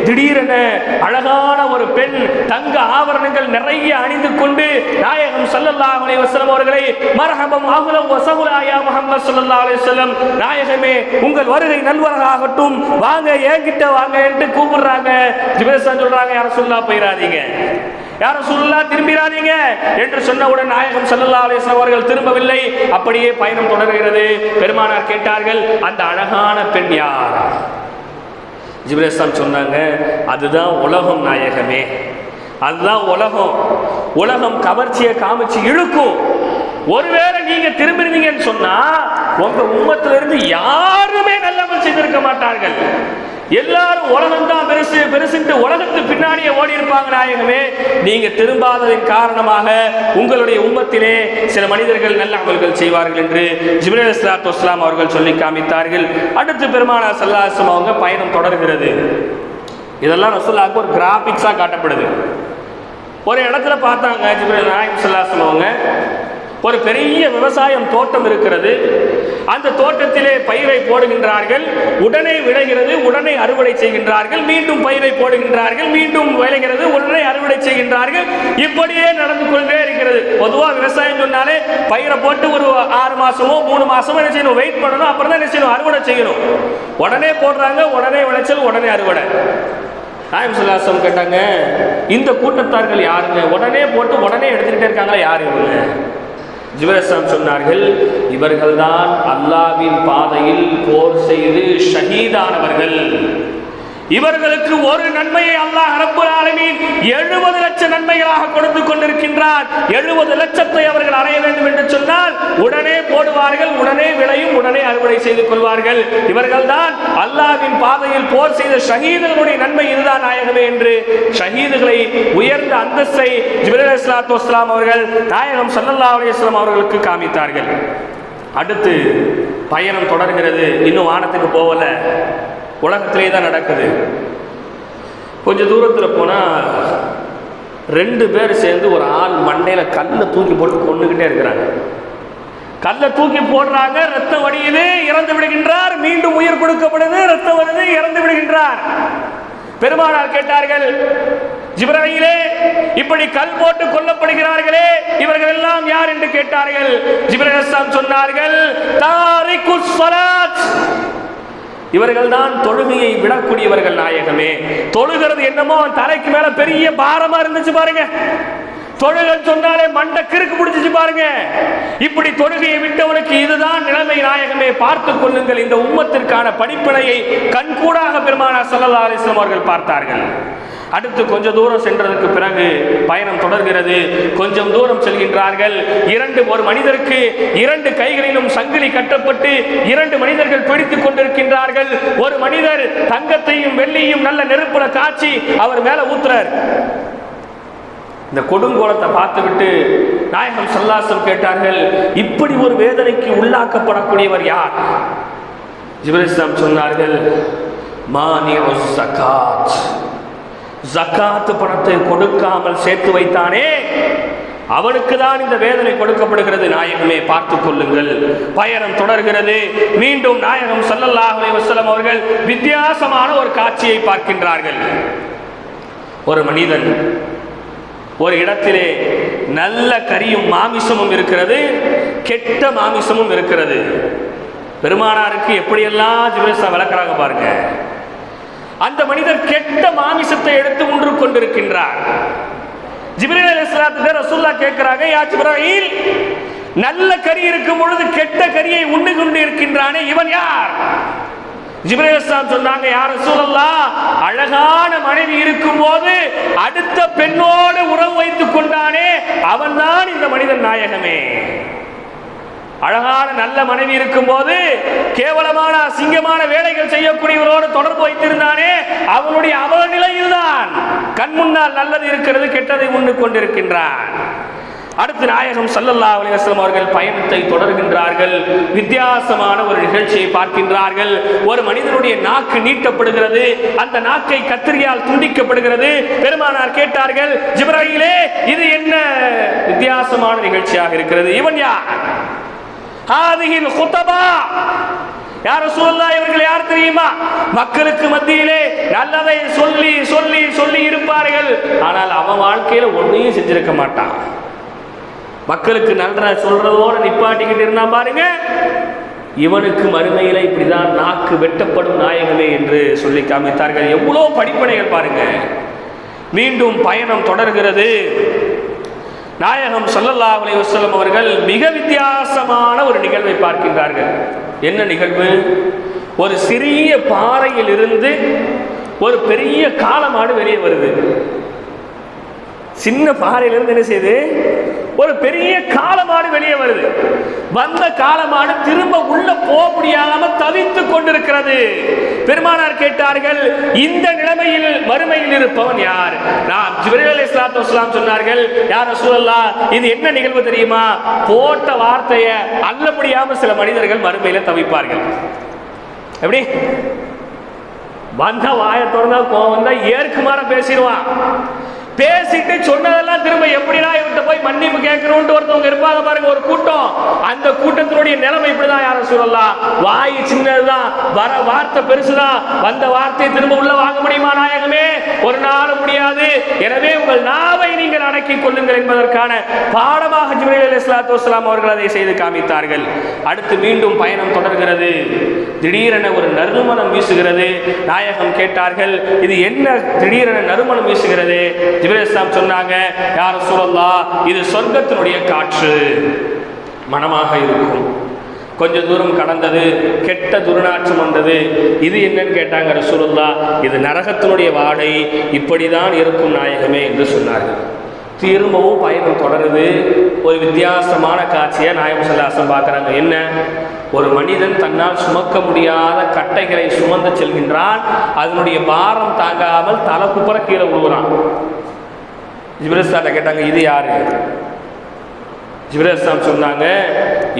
திடீரென அழகான ஒரு பெண் தங்க ஆபரணங்கள் நிறைய அணிந்து கொண்டு நாயகம் சல்லல்லா அலி வசலம் அவர்களை மரஹபம் அஹ்லம் வசகுலாயா யா முஹம்மது ஸல்லல்லாஹு நாயகமே உங்கள் வருகை நல்வராகட்டும் வாங்க என்கிட்ட வாங்க என்று கூப்பிடுறாங்க. ஜிபேசன் சொல்றாங்க யாரும் சொல்லா போயிடாதீங்க யார சொல்லா திரும்பிடாதீங்க என்று சொன்னவுடன் நாயகம் சல்லல்லா அலைஹி அவர்கள் திரும்பவில்லை. அப்படியே பயணம் தொடர்கிறது. பெருமானார் கேட்டார்கள் அந்த அழகான பெண் யார்? ஜிப்ரேஸ்லாம் சொன்னாங்க அதுதான் உலகம் நாயகமே. அதுதான் உலகம். உலகம் கவர்ச்சியை காமிச்சு இழுக்கும். ஒருவேளை நீங்க திரும்பிருந்தீங்கன்னு சொன்னா உங்க உம்மத்துல யாருமே நல்லவன் செய்திருக்க மாட்டார்கள். எல்லாரும் உலகம் தான் பெருசு பெருசுட்டு உலகத்து பின்னாடியே ஓடி இருப்பாங்க நாயகமே. நீங்க திரும்பாததின் காரணமாக உங்களுடைய உம்மத்திலே சில மனிதர்கள் நல்ல அமல்கள் செய்வார்கள் என்று ஜிப்ரேல் இஸ்லாத்து வஸ்லாம் அவர்கள் சொல்லி காமித்தார்கள். அடுத்து பெருமானா சல்லாசம் அவங்க பயணம் தொடர்கிறது. இதெல்லாம் ரசூல்லாவுக்கு ஒரு கிராபிக்ஸாக காட்டப்படுது. ஒரு இடத்துல பார்த்தாங்க ஜிப்ரேல் நாயகம் சல்லாசம் அவங்க. ஒரு பெரிய விவசாயம் தோட்டம் இருக்கிறது. அந்த தோட்டத்திலே பயிரை போடுகின்றார்கள். உடனே விளைகிறது உடனே அறுவடை செய்கின்றார்கள். மீண்டும் பயிரை போடுகின்றார்கள் மீண்டும் விளைகிறது உடனே அறுவடை செய்கின்றார்கள். இப்படியே நடந்து கொண்டே இருக்கிறது. பொதுவாக விவசாயம் சொன்னாலே பயிரை போட்டு ஒரு ஆறு மாசமோ மூணு மாசமோ என்ன செய்யணும்? வெயிட் பண்ணணும். அப்புறம் தான் என்ன செய்யணும்? அறுவடை செய்யணும். உடனே போடுறாங்க உடனே விளைச்சல் உடனே அறுவடை. நாயம் சுல்லாசம் கேட்டாங்க இந்த கூட்டத்தார்கள் யாருங்க? உடனே போட்டு உடனே எடுத்துக்கிட்டே இருக்காங்களா? யார் இவங்க? ஜிவரசம் சொன்னார்கள் இவர்கள்தான் அல்லாவின் பாதையில் போர் செய்து ஷஹீதானவர்கள். இவர்களுக்கு ஒரு நன்மையை அல்லாஹ் ரப்புல் ஆலமீன் எழுபது லட்சம் நன்மைகளாக கொடுத்து கொண்டிருக்கின்றார். எழுபது லட்சத்தை அவர்கள் அடைய வேண்டும் என்று சொன்னால் உடனே போடுவார்கள் உடனே விளையும் உடனே அறுவடை செய்து கொள்வார்கள். இவர்கள்தான் அல்லாவின் பாதையில் போர் செய்த ஷஹீதுகளுடைய நன்மை இதுதான் நாயகமே என்று ஷஹீதுகளை உயர்ந்த அந்தஸ்தை ஜிபிரல் இஸ்லாத்து வஸ்லாம் அவர்கள் நாயகம் சல்லல்லா அலிஸ்லாம் அவர்களுக்கு காமித்தார்கள் அடுத்து பயணம் தொடர்கிறது. இன்னும் வானத்துக்கு போகல. உலகத்திலே தான் நடக்குது. கொஞ்சம் தூரத்தில் போனால் ரெண்டு பேர் சேர்ந்து ஒரு ஆள் மண்டையில் கல்லை தூக்கி போட்டு கொண்டுக்கிட்டே இருக்கிறாங்க. கல்லை தூக்கி போடுறாங்க ரத்தம் வடியுது இறந்து விடுகின்றார். மீண்டும் உயிர் கொடுக்கப்படுது ரத்தம் வருது இறந்து விடுகின்றார். பெருமானார் கேட்டார்கள் ஜிப்ராயிலே இப்படி கல் போட்டு கொல்லப்படுகிறார்களே இவர்கள் எல்லாம் யார்? என்று கேட்டார்கள். ஜிப்ரேலாம் சொன்னார்கள் தாரிகுஸ் சலாத் இவர்கள் தான் தொழுகையை விடக்கூடியவர்கள் நாயகமே. தொழுகிறது என்னமோ அவன் தலைக்கு மேல பெரிய பாரமா இருந்துச்சு பாருங்க. தொழுகன்னு சொன்னாலே மண்டை கிறுக்கு பிடிச்சிச்சு பாருங்க. இப்படி தொழுகையை விட்டவனுக்கு இதுதான் நிலைமை நாயகமே. பார்த்து கொள்ளுங்கள் இந்த உம்மத்திற்கான படிப்பினையை கண்கூடாக பெருமானா சொல்லலா அலைஹி அவர்கள் பார்த்தார்கள். அடுத்து கொஞ்ச தூரம் சென்றதற்கு பிறகு பயணம் தொடர்கிறது. கொஞ்சம் தூரம் செல்கின்றார்கள். இரண்டு ஒரு மனிதருக்கு இரண்டு கைகளிலும் சங்கிலி கட்டப்பட்டு இரண்டு மனிதர்கள் பிடித்துக் கொண்டிருக்கின்றார்கள். ஒரு மனிதர் தங்கத்தையும் வெள்ளியும் நல்ல நெருப்புல காய்ச்சி அவர் மேல ஊத்துறார். இந்த கொடுங்கோலத்தை பார்த்துவிட்டு நாயகம் சல்லாசம் கேட்டார்கள் இப்படி ஒரு வேதனைக்கு உள்ளாக்கப்படக்கூடியவர் யார்? ஜிபரிஸ்லாம் சொன்னார்கள் மானியோ ஜகாத் ஜக்காத்து பணத்தை கொடுக்காமல் சேர்த்து வைத்தானே? அவனுக்கு தான் இந்த வேதனை கொடுக்கப்படுகிறது. நாயகமே பார்த்துக் கொள்ளுங்கள். பயணம் தொடர்கிறது. மீண்டும் நாயகம் ஸல்லல்லாஹு வசலம் அவர்கள் வித்தியாசமான ஒரு காட்சியை பார்க்கின்றார்கள். ஒரு மனிதன் ஒரு இடத்திலே நல்ல கரியும் மாமிசமும் இருக்கிறது கெட்ட மாமிசமும் இருக்கிறது. பெருமானாருக்கு எப்படியெல்லாம் ஜிவேசா விளக்குறாங்க பாருங்க. அந்த மனிதர் கெட்ட மாமிசத்தை எடுத்து உண்டு கொண்டிருக்கின்றார். ஜிப்ரீல் அலைஹிஸ்ஸலாத்து ரசூல்லா கேட்கிறாங்க யா ஜிப்ராஹில் நல்ல கறி இருக்கும் பொழுது கெட்ட கரியை உண்டு கொண்டு இருக்கின்றானே இவன் யார்? ஜிப்ரேஸ்லாம் சொன்னாங்க யார் சூழல்லா அழகான மனைவி இருக்கும் போது அடுத்த பெண்ணோடு உறவு வைத்துக் கொண்டானே அவன்தான் இந்த மனிதன் நாயகமே. அழகான நல்ல மனைவி இருக்கும்போது கேவலமான அசிங்கமான வேலைகள் செய்யக்கூடியவரோடு தொடர்பு வைத்திருந்தானே அவனுடைய அவல நிலையில்தான் கண் முன்னால் நல்லது இருக்கிறது கெட்டதை உண்டு கொண்டிருக்கின்றான். அடுத்து நாயகம் சல்லல்லா அலிவாஸ்லம் அவர்கள் பயணத்தை தொடர்கின்றார்கள். வித்தியாசமான ஒரு நிகழ்ச்சியை பார்க்கின்றார்கள். ஒரு மனிதனுடைய நாக்கு நீட்டப்படுகிறது. அந்த நாக்கை கத்திரியால் துண்டிக்கப்படுகிறது. பெருமானார் கேட்டார்கள் ஜிப்ராயிலே இது என்ன? வித்தியாசமான நிகழ்ச்சியாக இருக்கிறது. இவன் யார்? ஹாதிஹில் குத்தபா. யார் சூழல்லா இவர்கள் யார் தெரியுமா? மக்களுக்கு மத்தியிலே நல்லதை சொல்லி சொல்லி சொல்லி இருப்பார்கள். ஆனால் அவன் வாழ்க்கையில ஒன்றையும் செஞ்சிருக்க மாட்டான். மக்களுக்கு நல்ல சொல்றதோட நிப்பாட்டிக்கிட்டு இருந்தா பாருங்க. இவனுக்கு மறுமையில இப்படிதான் நாக்கு வெட்டப்படும் நாயகமே என்று சொல்லி காமித்தார்கள். எவ்வளோ படிப்பனைகள் பாருங்க. மீண்டும் பயணம் தொடர்கிறது. நாயகம் சல்லல்லா அலி வசலம் அவர்கள் மிக வித்தியாசமான ஒரு நிகழ்வை பார்க்கின்றார்கள். என்ன நிகழ்வு? ஒரு சிறிய பாறையில் இருந்து ஒரு பெரிய காலமாடு வெளியே வருது. சின்ன பாறையிலிருந்து என்ன செய்யுது? ஒரு பெரிய காலமாடு வெளியே வருது. வந்த காலமாடு திரும்ப உள்ள போக முடியாம தவித்துக் கொண்டிருக்கிறது. பெருமானார் கேட்டார்கள் இந்த நிலைமையில் மறுமையில் இருப்பவன் யார்? நான் ஜிப்ரீல் அலைஹிஸ்ஸலாத்து வஸலாம் சொன்னார்கள் யார் ரசூலல்லா இது என்ன நிகழ்வு தெரியுமா? போட்ட வார்த்தையை அல்ல முடியாம சில மனிதர்கள் மறுமையில தவிப்பார்கள். எப்படி? வந்த வாயை திறந்தா கோவம் தான் ஏற்குமாற பேசிடுவான். பேசிட்டு சொன்னதெல்லாம் திரும்ப எப்படிடா இவர்கிட்ட போய் மன்னிப்பு கேட்கணும்னு ஒருத்தவங்க இருப்பாங்க பாருங்க ஒரு கூட்டம். அந்த கூட்டத்தினுடைய நிலைமை இப்படிதான் யாரும் சொல்லலாம் வாய் சின்னதுதான். வர வார்த்தை பெருசுதான். வந்த வார்த்தையை திரும்ப உள்ள வாங்க முடியுமா நாயகமே? ஒரு நாள் முடியாது. எனவே உங்கள் நாவை நீங்கள் அடக்கிக் கொள்ளுங்கள் என்பதற்கான பாடமாக ஜிப்ரீல் இஸ்லாத்து வஸ்லாம் அவர்கள் அதை செய்து காமித்தார்கள். அடுத்து மீண்டும் பயணம் தொடர்கிறது. திடீரென ஒரு நறுமணம் வீசுகிறது. நாயகம் கேட்டார்கள் இது என்ன திடீரென நறுமணம் வீசுகிறது? ஜிபிரேஸ்லாம் சொன்னாங்க யார் சூழல்லா இது சொர்க்கத்தினுடைய காற்று. மனமாக இருக்கும். கொஞ்ச தூரம் கடந்தது கெட்ட துர்நாற்றம் வந்தது. இது என்னன்னு கேட்டாங்க ரசூலுல்லா இது நரகத்தினுடைய வாடை இப்படிதான் இருக்கும் நாயகமே என்று சொன்னார்கள். திரும்பவும் பயணம் தொடருது. ஒரு வித்தியாசமான காட்சியை நாயம் சல்லாசம் பார்க்குறாங்க. என்ன? ஒரு மனிதன் தன்னால் சுமக்க முடியாத கட்டைகளை சுமந்து செல்கின்றான். அதனுடைய பாரம் தாங்காமல் தலை குப்புற கீழே விழுகிறான் ஜிபிரஸ்தாட்ட கேட்டாங்க இது யாரு? ஜிப்ரேஸ்லாம் சொன்னாங்க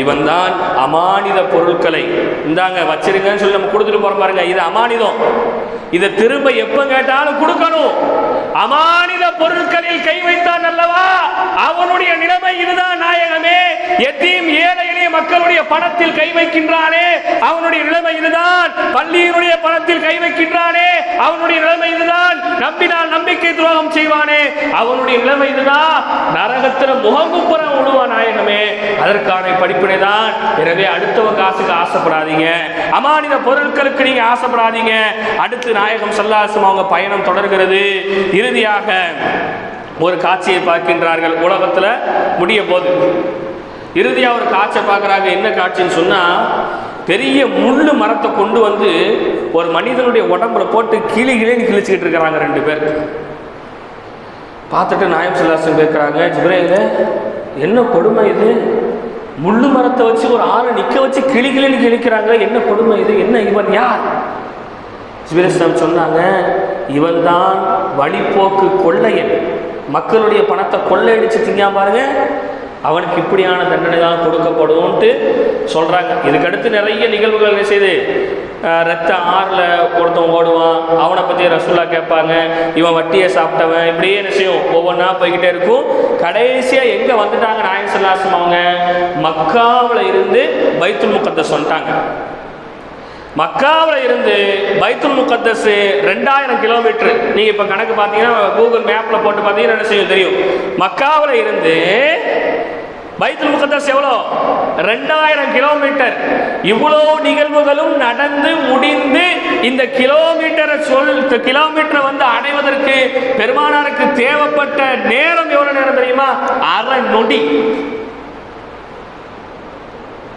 இவன் தான் அமானித பொருட்களை. இந்தாங்க வச்சிருங்கன்னு சொல்லி நம்ம கொடுத்துட்டு போறோம் பாருங்க இது அமானிதம். இதை திரும்ப எப்ப கேட்டாலும் கொடுக்கணும். அமானித பொருட்களில் கை வைத்தான் அல்லவா? அவனுடைய நிலைமை இதுதான் நாயகமே. எத்தையும் ஏழை எளிய மக்களுடைய பணத்தில் கை வைக்கின்றானே அவனுடைய நிலைமை இதுதான். பள்ளியினுடைய பணத்தில் கை வைக்கின்றானே அவனுடைய நிலைமை இதுதான். நம்பினால் நம்பிக்கை துரோகம் செய்வானே அவனுடைய நிலைமை இதுதான். நரகத்துல முகங்குப்புற விழுவான் நாயகமே அதற்கான படிப்பினை தான் எனவே அடுத்தவ காசுக்கு ஆசைப்படாதீங்க. அமானித பொருட்களுக்கு நீங்க ஆசைப்படாதீங்க. அடுத்து நாயகம் சல்லாசம் அவங்க பயணம் தொடர்கிறது. இறுதியாக ஒரு காட்சியை பார்க்கின்றார்கள். உலகத்துல முடிய போது இறுதியா ஒரு காட்சியை பார்க்குறாங்க. என்ன காட்சின்னு சொன்னா பெரிய முள்ளு மரத்தை கொண்டு வந்து ஒரு மனிதனுடைய உடம்புல போட்டு கிளி கிளின்னு கிழிச்சிக்கிட்டு இருக்கிறாங்க ரெண்டு பேர். பார்த்துட்டு நாயம் சொல்லாசன் கேட்குறாங்க ஜிப்ரேங்க என்ன கொடுமை இது? முள்ளு மரத்தை வச்சு ஒரு ஆளை நிற்க வச்சு கிளி கிளின்னு கிழிக்கிறாங்க என்ன கொடுமை இது? என்ன இவன் யார்? ஜிபிரஸ்லாம் சொன்னாங்க இவன் தான் வழிப்போக்கு கொள்ளையன். மக்களுடைய பணத்தை கொள்ளையடிச்சு திங்கா பாருங்க அவனுக்கு இப்படியான தண்டனை தான் கொடுக்கப்படும்ன்ட்டு சொல்கிறாங்க இதுக்கடுத்து நிறைய நிகழ்வுகள் செய்து? ரத்த ஆறில் ஒருத்தன் ஓடுவான். அவனை பற்றி ரசூலா கேட்பாங்க. இவன் வட்டியை சாப்பிட்டவன். இப்படியே என்ன ஒவ்வொன்றா போய்கிட்டே இருக்கும். கடைசியாக எங்கே வந்துட்டாங்க நாயன் சல்லாசம் அவங்க மக்காவில் இருந்து பைத்துல் முக்கத்தஸ் சொல்லிட்டாங்க மக்காவில் இருந்து பைத்துல் முகத்தஸ் ரெண்டாயிரம் கிலோமீட்டர். நீங்கள் இப்போ கணக்கு பார்த்தீங்கன்னா கூகுள் மேப்பில் போட்டு பார்த்தீங்கன்னா என்ன செய்யும்? தெரியும். மக்காவில் இருந்து பைத்துல் முகத்தஸ் எவ்வளோ? ரெண்டாயிரம் கிலோமீட்டர். இவ்வளோ நிகழ்வுகளும் நடந்து முடிந்து இந்த கிலோமீட்டரை சொல் கிலோமீட்டரை வந்து அடைவதற்கு பெருமானாருக்கு தேவைப்பட்ட நேரம் எவ்வளோ நேரம் தெரியுமா? அரை நொடி.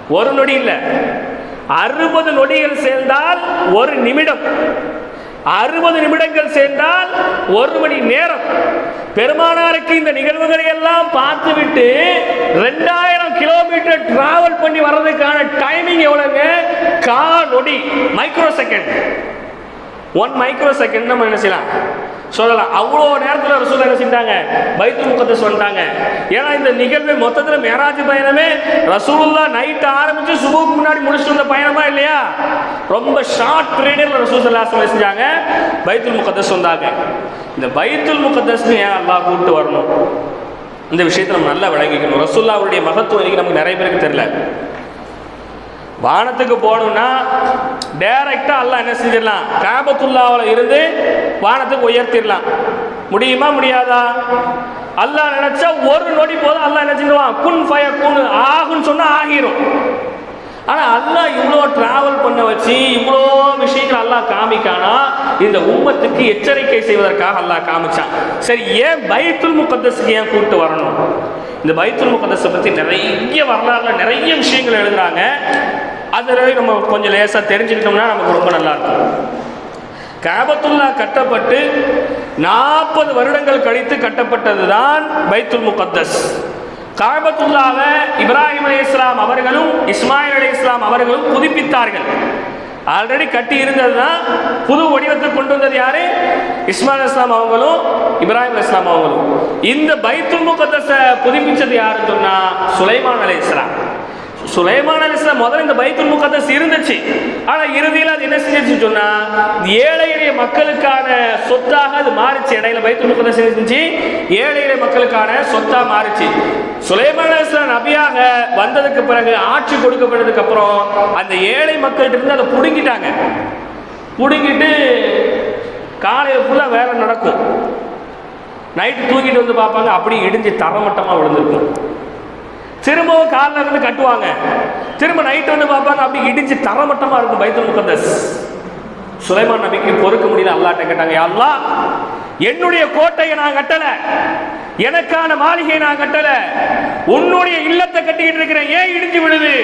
ஒரு நொடி இல்லை. அறுபது நொடிகள் சேர்ந்தால் ஒரு நிமிடம். அறுபது நிமிடங்கள் சேர்ந்தால் ஒரு மணி நேரம். பெருமானாருக்கு இந்த நிகழ்வுகளை எல்லாம் பார்த்துவிட்டு ரெண்டாயிரம் கிலோமீட்டர் டிராவல் பண்ணி வர்றதுக்கான டைமிங் எவ்வளவுங்க? கா நொடி micro second one micro second நம்ம என்ன செய்யலாம்? சொல்லலாம். அவ்வளோ நேரத்தில் ரசூல் என்ன செஞ்சாங்க? பைத்துல் முகத்தை வந்துட்டாங்க. ஏன்னா இந்த நிகழ்வு மொத்தத்தில் மேராஜ் பயணமே ரசூலுல்லா நைட் ஆரம்பித்து சுபுக்கு முன்னாடி முடிச்சுட்டு வந்த பயணமா இல்லையா? ரொம்ப ஷார்ட் பீரியடில் ரசூல் சல்லாசம் செஞ்சாங்க. பைத்துல் முகத்தை வந்தாங்க. இந்த பைத்துல் முகத்தஸ்னு ஏன் அல்லா கூப்பிட்டு வரணும்? இந்த விஷயத்தை நம்ம நல்லா விளங்கிக்கணும். ரசூல்லாவுடைய மகத்துவம் இன்னைக்கு நமக்கு நிறைய பேருக்கு தெரியல. வானத்துக்கு போகணும்னா டைரக்டாக அல்லா என்ன செஞ்சிடலாம். காபத்துல்லாவில் இருந்து வானத்துக்கு உயர்த்திடலாம். முடியுமா முடியாதா? அல்லா நினைச்சா ஒரு நொடி போதும் அல்லா என்ன செஞ்சிருவான்? குன் ஃபய குன் ஆகுன்னு சொன்னால் ஆகிரும். ஆனால் அல்லா இவ்வளோ ட்ராவல் பண்ண வச்சு இவ்வளோ விஷயம் அல்லாஹ் காமிக்கானா? இந்த உம்மத்துக்கு எச்சரிக்கை செய்வதற்காக அல்லாஹ் காமிச்சான். சரி ஏன் பைத்துல் முகத்தஸுக்கு ஏன் கூப்பிட்டு வரணும்? இந்த பைத்துல் முகத்தஸை பற்றி நிறைய வரலாறுல நிறைய விஷயங்கள் எழுதுறாங்க. அதில் நம்ம கொஞ்சம் லேசாக தெரிஞ்சுக்கிட்டோம்னா நமக்கு ரொம்ப நல்லா இருக்கும் காபத்துல்லா கட்டப்பட்டு நாற்பது வருடங்கள் கழித்து கட்டப்பட்டது தான் பைத்துல் முகத்தஸ். காபத்துல்லாவை இப்ராஹிம் அலி இஸ்லாம் அவர்களும் இஸ்மாயில் அலி இஸ்லாம் அவர்களும் புதுப்பித்தார்கள். ஆல்ரெடி கட்டி இருந்தது தான் புது வடிவத்தை கொண்டு வந்தது யாரு? இஸ்மாயில் இஸ்லாம் அவங்களும் இப்ராஹிம் இஸ்லாம் அவங்களும். இந்த பைத்துல் முகத்தை புதுப்பிச்சது யாருன்னு சொன்னா சுலைமான் அலி இஸ்லாம் சுலைமான் அலிஸ்லாம் முதல்ல இந்த பைத்துல் முகத்தஸ் இருந்துச்சு. ஆனா இறுதியில் அது என்ன செஞ்சிச்சு சொன்னா ஏழை எளிய மக்களுக்கான சொத்தாக அது மாறிச்சு. இடையில பைத்துல் முகத்தஸ் இருந்துச்சு ஏழை எளிய மக்களுக்கான சொத்தா மாறிச்சு. சுலைமான் அலிஸ்லாம் நபியாக வந்ததுக்கு பிறகு ஆட்சி கொடுக்கப்பட்டதுக்கு அப்புறம் அந்த ஏழை மக்கள்கிட்ட இருந்து அதை புடுங்கிட்டாங்க. புடுங்கிட்டு காலையில் ஃபுல்லாக வேலை நடக்கும். நைட்டு தூங்கிட்டு வந்து பார்ப்பாங்க. அப்படியே இடிஞ்சு தரமட்டமாக விழுந்திருக்கும். திரும்பவும் காலில் இருந்து கட்டுவாங்க. திரும்ப நைட் வந்து பார்ப்பாங்க அப்படி இடிஞ்சு தரமட்டமாக இருக்கும் பைத்தல் முகந்தஸ் சுலைமான் நபிக்கு பொறுக்க முடியல அல்லாட்ட கேட்டாங்க அல்லா என்னுடைய கோட்டையை நான் கட்டல எனக்கான மாளிகையை நான் கட்டல உன்னுடைய இல்லத்தை கட்டிக்கிட்டு இருக்கிறேன் ஏன் இடிஞ்சு விடுது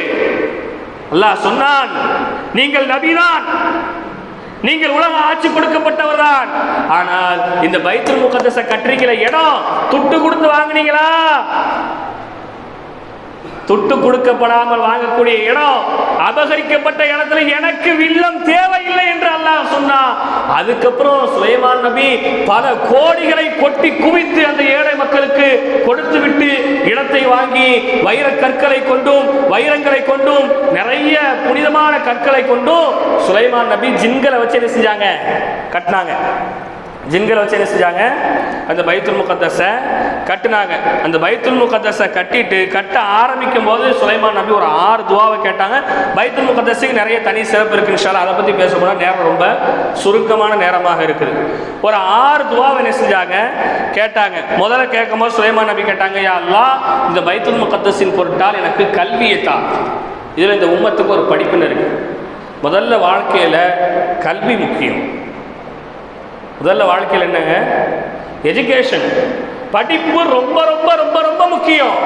அல்லாஹ் சொன்னான் நீங்கள் நபிதான் நீங்கள் உலக ஆட்சி கொடுக்கப்பட்டவர் தான் ஆனால் இந்த பைத்துல் முகத்தச கட்டுறீங்கள இடம் துட்டு கொடுத்து வாங்குனீங்களா? துட்டு கொடுக்கப்படாமல் வாங்கக்கூடிய இடம் அபகரிக்கப்பட்ட இடத்துல எனக்கு வில்லம் தேவையில்லை என்று அல்லாஹ் சொன்னான் அதுக்கப்புறம் சுலைமான் நபி பல கோடிகளை கொட்டி குவித்து அந்த ஏழை மக்களுக்கு கொடுத்து விட்டு இடத்தை வாங்கி வைர கற்களை கொண்டும் வைரங்களை கொண்டும் நிறைய புனிதமான கற்களை கொண்டும் சுலைமான் நபி ஜின்களை வச்சு என்ன செஞ்சாங்க? கட்டினாங்க. ஜின்களை வச்சு என்ன செஞ்சாங்க? அந்த பைத்துல் முகத்தஸை கட்டினாங்க. அந்த பைத்துல் முகத்தஸை கட்டிட்டு கட்ட ஆரம்பிக்கும் போது சுலைமான் நபி ஒரு ஆறு துவாவை கேட்டாங்க. பைத்துல் முகத்தஸுக்கு நிறைய தனி சிறப்பு இருக்குன்னு இன்ஷால்லா அதை பற்றி பேச போனால் நேரம் ரொம்ப சுருக்கமான நேரமாக இருக்குது. ஒரு ஆறு துவாவை என்ன செஞ்சாங்க? கேட்டாங்க. முதல்ல கேட்கும் போது சுலைமான் நபி கேட்டாங்க யா இந்த பைத்துல் முகத்தஸின் பொருட்டால் எனக்கு கல்வியை தா இதில் இந்த உம்மத்துக்கு ஒரு படிப்புன்னு இருக்குது முதல்ல வாழ்க்கையில் கல்வி முக்கியம். முதல்ல வாழ்க்கையில் என்னங்க? எஜுகேஷன் படிப்பு ரொம்ப ரொம்ப ரொம்ப ரொம்ப முக்கியம்.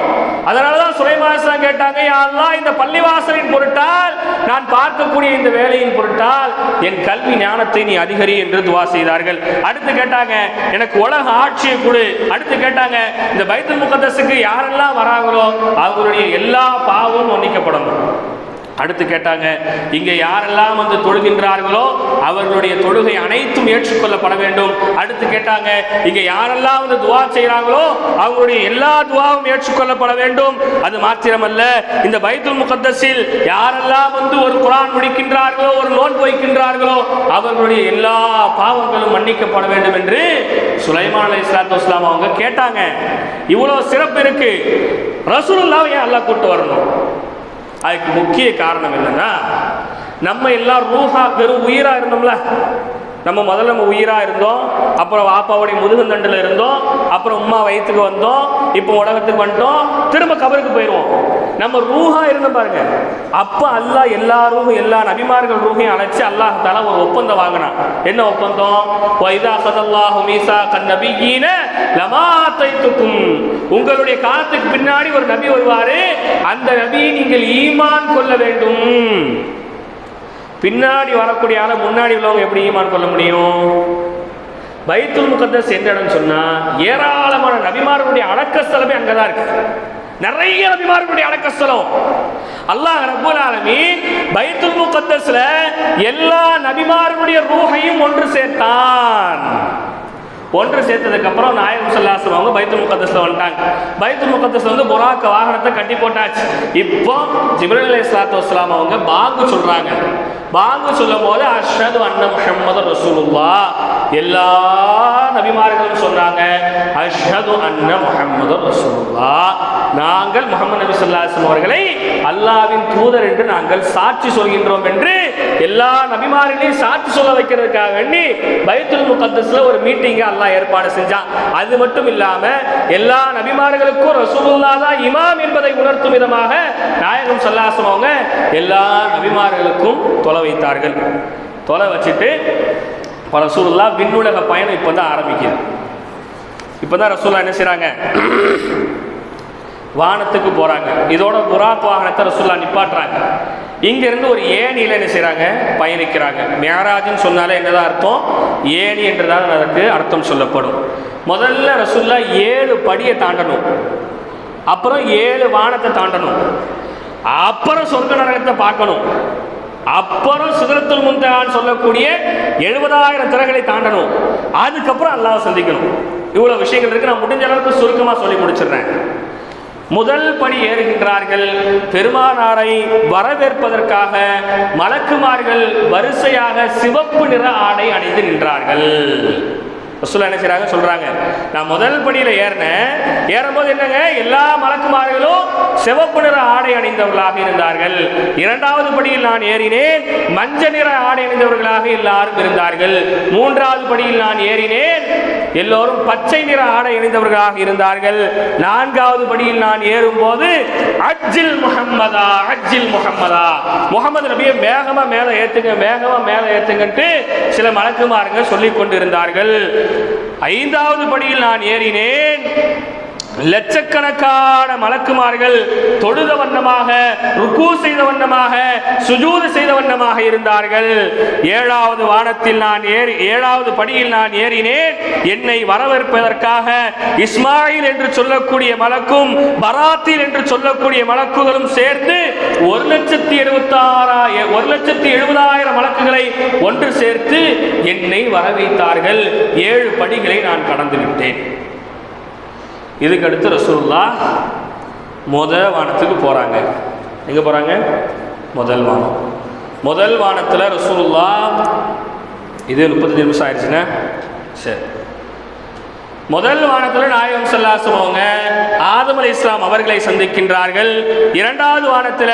அதனால தான் சுலைமாசன் கேட்டாங்க யாரெல்லாம் இந்த பள்ளிவாசலின் பொருட்டால் நான் பார்க்கக்கூடிய இந்த வேலையின் பொருட்டால் என் கல்வி ஞானத்தை நீ அதிகரி என்று துவா செய்தார்கள். அடுத்து கேட்டாங்க எனக்கு உலக ஆட்சியை கொடு. அடுத்து கேட்டாங்க இந்த பைத்தல் முகதசுக்கு யாரெல்லாம் வராங்களோ அவங்களுடைய எல்லா பாவமும் மன்னிக்கப்படணும் அடுத்து கேட்டாங்க இங்கே யாரெல்லாம் வந்து தொழுகின்றார்களோ அவர்களுடைய தொழுகை அனைத்தும் ஏற்றுக்கொள்ளப்பட வேண்டும். அடுத்து கேட்டாங்க இங்கே யாரெல்லாம் வந்து துவா செய்கிறாங்களோ அவங்களுடைய எல்லா துவாவும் ஏற்றுக்கொள்ளப்பட வேண்டும். அது மாத்திரமல்ல இந்த பைத்துல் முகத்தஸில் யாரெல்லாம் வந்து ஒரு குரான் முடிக்கின்றார்களோ ஒரு நோன் வைக்கின்றார்களோ அவர்களுடைய எல்லா பாவங்களும் மன்னிக்கப்பட வேண்டும் என்று சுலைமான் அலி இஸ்லாத்து இஸ்லாம் அவங்க கேட்டாங்க. இவ்வளோ சிறப்பு இருக்கு. ரசூலுல்லாவை ஏன் அல்லாஹ் கூட்டு வரணும்? அதுக்கு முக்கிய காரணம் என்னன்னா நம்ம எல்லாம் ரூஹா வெறும் உயிரா இருந்தோம்ல. நம்ம முதல்ல நம்ம உயிராக இருந்தோம் அப்புறம் வாப்பாவுடைய முதுகுந்தண்டில் இருந்தோம் அப்புறம் உம்மா வயிற்றுக்கு வந்தோம் இப்போ உலகத்துக்கு வந்துட்டோம் திரும்ப கபருக்கு போயிடுவோம் நம்ம ரூஹா இருந்தோம் பாருங்க. அப்போ அல்லாஹ் எல்லா ரூஹும் எல்லா நபிமார்கள் ரூஹையும் அழைச்சி அல்லாஹ் தால ஒரு ஒப்பந்தம் வாங்கினான் என்ன ஒப்பந்தம்? வைதா சதல்லாஹு மீசா கன் நபியீன தைத்துக்கும் உங்களுடைய காலத்துக்கு பின்னாடி ஒரு நபி வருவாரு. அந்த நபியை நீங்கள் ஈமான் கொள்ள வேண்டும். பின்னாடி வரக்கூடிய ஆளை முன்னாடி உள்ளவங்க எப்படி ஈமான் கொள்ள முடியும்? பைத்துல் முகத்தஸ் எந்த இடம்னு சொன்னால் ஏராளமான நபிமார்களுடைய அடக்கஸ்தலமே அங்கதான் இருக்கு. நிறைய நபிமார்களுடைய அடக்கஸ்தலம். அல்லாஹ் ரபுல் ஆலமீன் பைத்துல் முகத்தஸ்ல எல்லா நபிமார்களுடைய ரூஹையும் ஒன்று சேர்த்தான். ஒன்று சேர்த்ததுக்கு அப்புறம் நாயகம் சொல்லாசம் அவங்க பைத்து முகத்தஸ்ல வந்துட்டாங்க. பைத்து முகத்தில் வந்து புறாக்க வாகனத்தை கட்டி போட்டாச்சு. இப்போ ஜிப்ரல் அலி இஸ்லாத்து வஸ்லாம் அவங்க பாங்கு சொல்றாங்க. பாங்கு சொல்லும் போது அஷ்ரது அண்ணம் முஹம்மது ரசூலுல்லா. எல்லா நபிமார்களும் சொன்னாங்க அஷ்ஹது அன்ன முஹம்மது ரசூலுல்லா. நாங்கள் முகமது நபி சொல்லாசம் அவர்களை அல்லாஹ்வின் தூதர் என்று நாங்கள் சாட்சி சொல்கின்றோம் என்று எல்லா நபிமார்களையும் சாட்சி சொல்ல வைக்கிறதுக்காக வேண்டி பைத்துல் முகத்தஸ்ல ஒரு மீட்டிங்கை அல்லாஹ் ஏற்பாடு செஞ்சான் அது மட்டும் இல்லாம எல்லா நபிமார்களுக்கும் ரசூலுல்லா தான் இமாம் என்பதை உணர்த்தும் விதமாக நாயகம் சல்லாசம் அவங்க எல்லா நபிமார்களுக்கும் தொலை வைத்தார்கள். தொலை வச்சுட்டு இப்போ ரசூலுல்லா விண்ணுலக பயணம் இப்போ தான் ஆரம்பிக்குது. இப்போ தான் ரசூல்லா என்ன செய்கிறாங்க வானத்துக்கு போகிறாங்க இதோட புறாக் வாகனத்தை ரசுல்லா நிப்பாட்டுறாங்க. இங்கேருந்து ஒரு ஏணியில் என்ன செய்கிறாங்க பயணிக்கிறாங்க. மேராஜ்னு சொன்னாலே என்னதான் அர்த்தம்? ஏணி என்றுதான் அதற்கு அர்த்தம் சொல்லப்படும். முதல்ல ரசுல்லா ஏழு படியை தாண்டணும். அப்புறம் ஏழு வானத்தை தாண்டணும். அப்புறம் சொர்க்க நரகத்தை பார்க்கணும். அப்புறம் சுதரத்தில் முந்தான்னு சொல்லக்கூடிய எழுபதாயிரம் திறகளை தாண்டணும். அதுக்கப்புறம் அல்லாஹ் சந்திக்கணும். இவ்வளோ விஷயங்கள் இருக்கு. நான் முடிஞ்ச அளவுக்கு சுருக்கமாக சொல்லி முடிச்சிடுறேன். முதல் படி ஏறுகின்றார்கள். பெருமானாரை வரவேற்பதற்காக மலக்குமார்கள் வரிசையாக சிவப்பு நிற ஆடை அணிந்து நின்றார்கள். ரசூலா என்ன செய்கிறாங்க சொல்கிறாங்க நான் முதல் படியில் ஏறினேன். ஏறும்போது என்னங்க? எல்லா மலக்குமார்களும் சிவப்பு நிற ஆடை அணிந்தவர்களாக இருந்தார்கள். இரண்டாவது படியில் நான் ஏறினேன். மஞ்சள் நிற ஆடை அணிந்தவர்களாக எல்லாரும் இருந்தார்கள். மூன்றாவது படியில் நான் ஏறினேன். எல்லோரும் பச்சை நிற ஆடை அணிந்தவர்களாக இருந்தார்கள். நான்காவது படியில் நான் ஏறும்போது அஜில் முகம்மதா அஜில் முகம்மதா முகமது நபியை வேகமாக மேலே ஏற்றுங்க வேகமாக மேலே ஏற்றுங்கன்ட்டு சில மலக்குமாருங்க சொல்லிக் கொண்டிருந்தார்கள் ஐந்தாவது படியில் நான் ஏறினேன். லட்சக்கணக்கான மலக்குமார்கள் தொழுத வண்ணமாக ருக்கு செய்த வண்ணமாக சுஜூது செய்த வண்ணமாக இருந்தார்கள். ஏழாவது வானத்தில் நான் ஏறி ஏழாவது படியில் நான் ஏறினேன். என்னை வரவேற்பதற்காக இஸ்மாயில் என்று சொல்லக்கூடிய மலக்கும் பராத்தில் என்று சொல்லக்கூடிய மலக்குகளும் சேர்ந்து ஒரு லட்சத்தி எழுபத்தாறாயிரம் ஒரு லட்சத்தி எழுபதாயிரம் மலக்குகளை ஒன்று சேர்த்து என்னை வரவைத்தார்கள். ஏழு படிகளை நான் கடந்து விட்டேன். இதுக்கு அடுத்து ரசூல்லா முத வானத்துக்கு போகிறாங்க எங்கே போகிறாங்க முதல் வானம். முதல் வானத்தில் ரசூல்லா இது முப்பத்தஞ்சு நிமிஷம் ஆயிடுச்சுன்னா? சரி. முதல் வானத்தில் நாயகம் சல்லாசம் அவங்க ஆதம் அலி இஸ்லாம் அவர்களை சந்திக்கின்றார்கள். இரண்டாவது வானத்தில்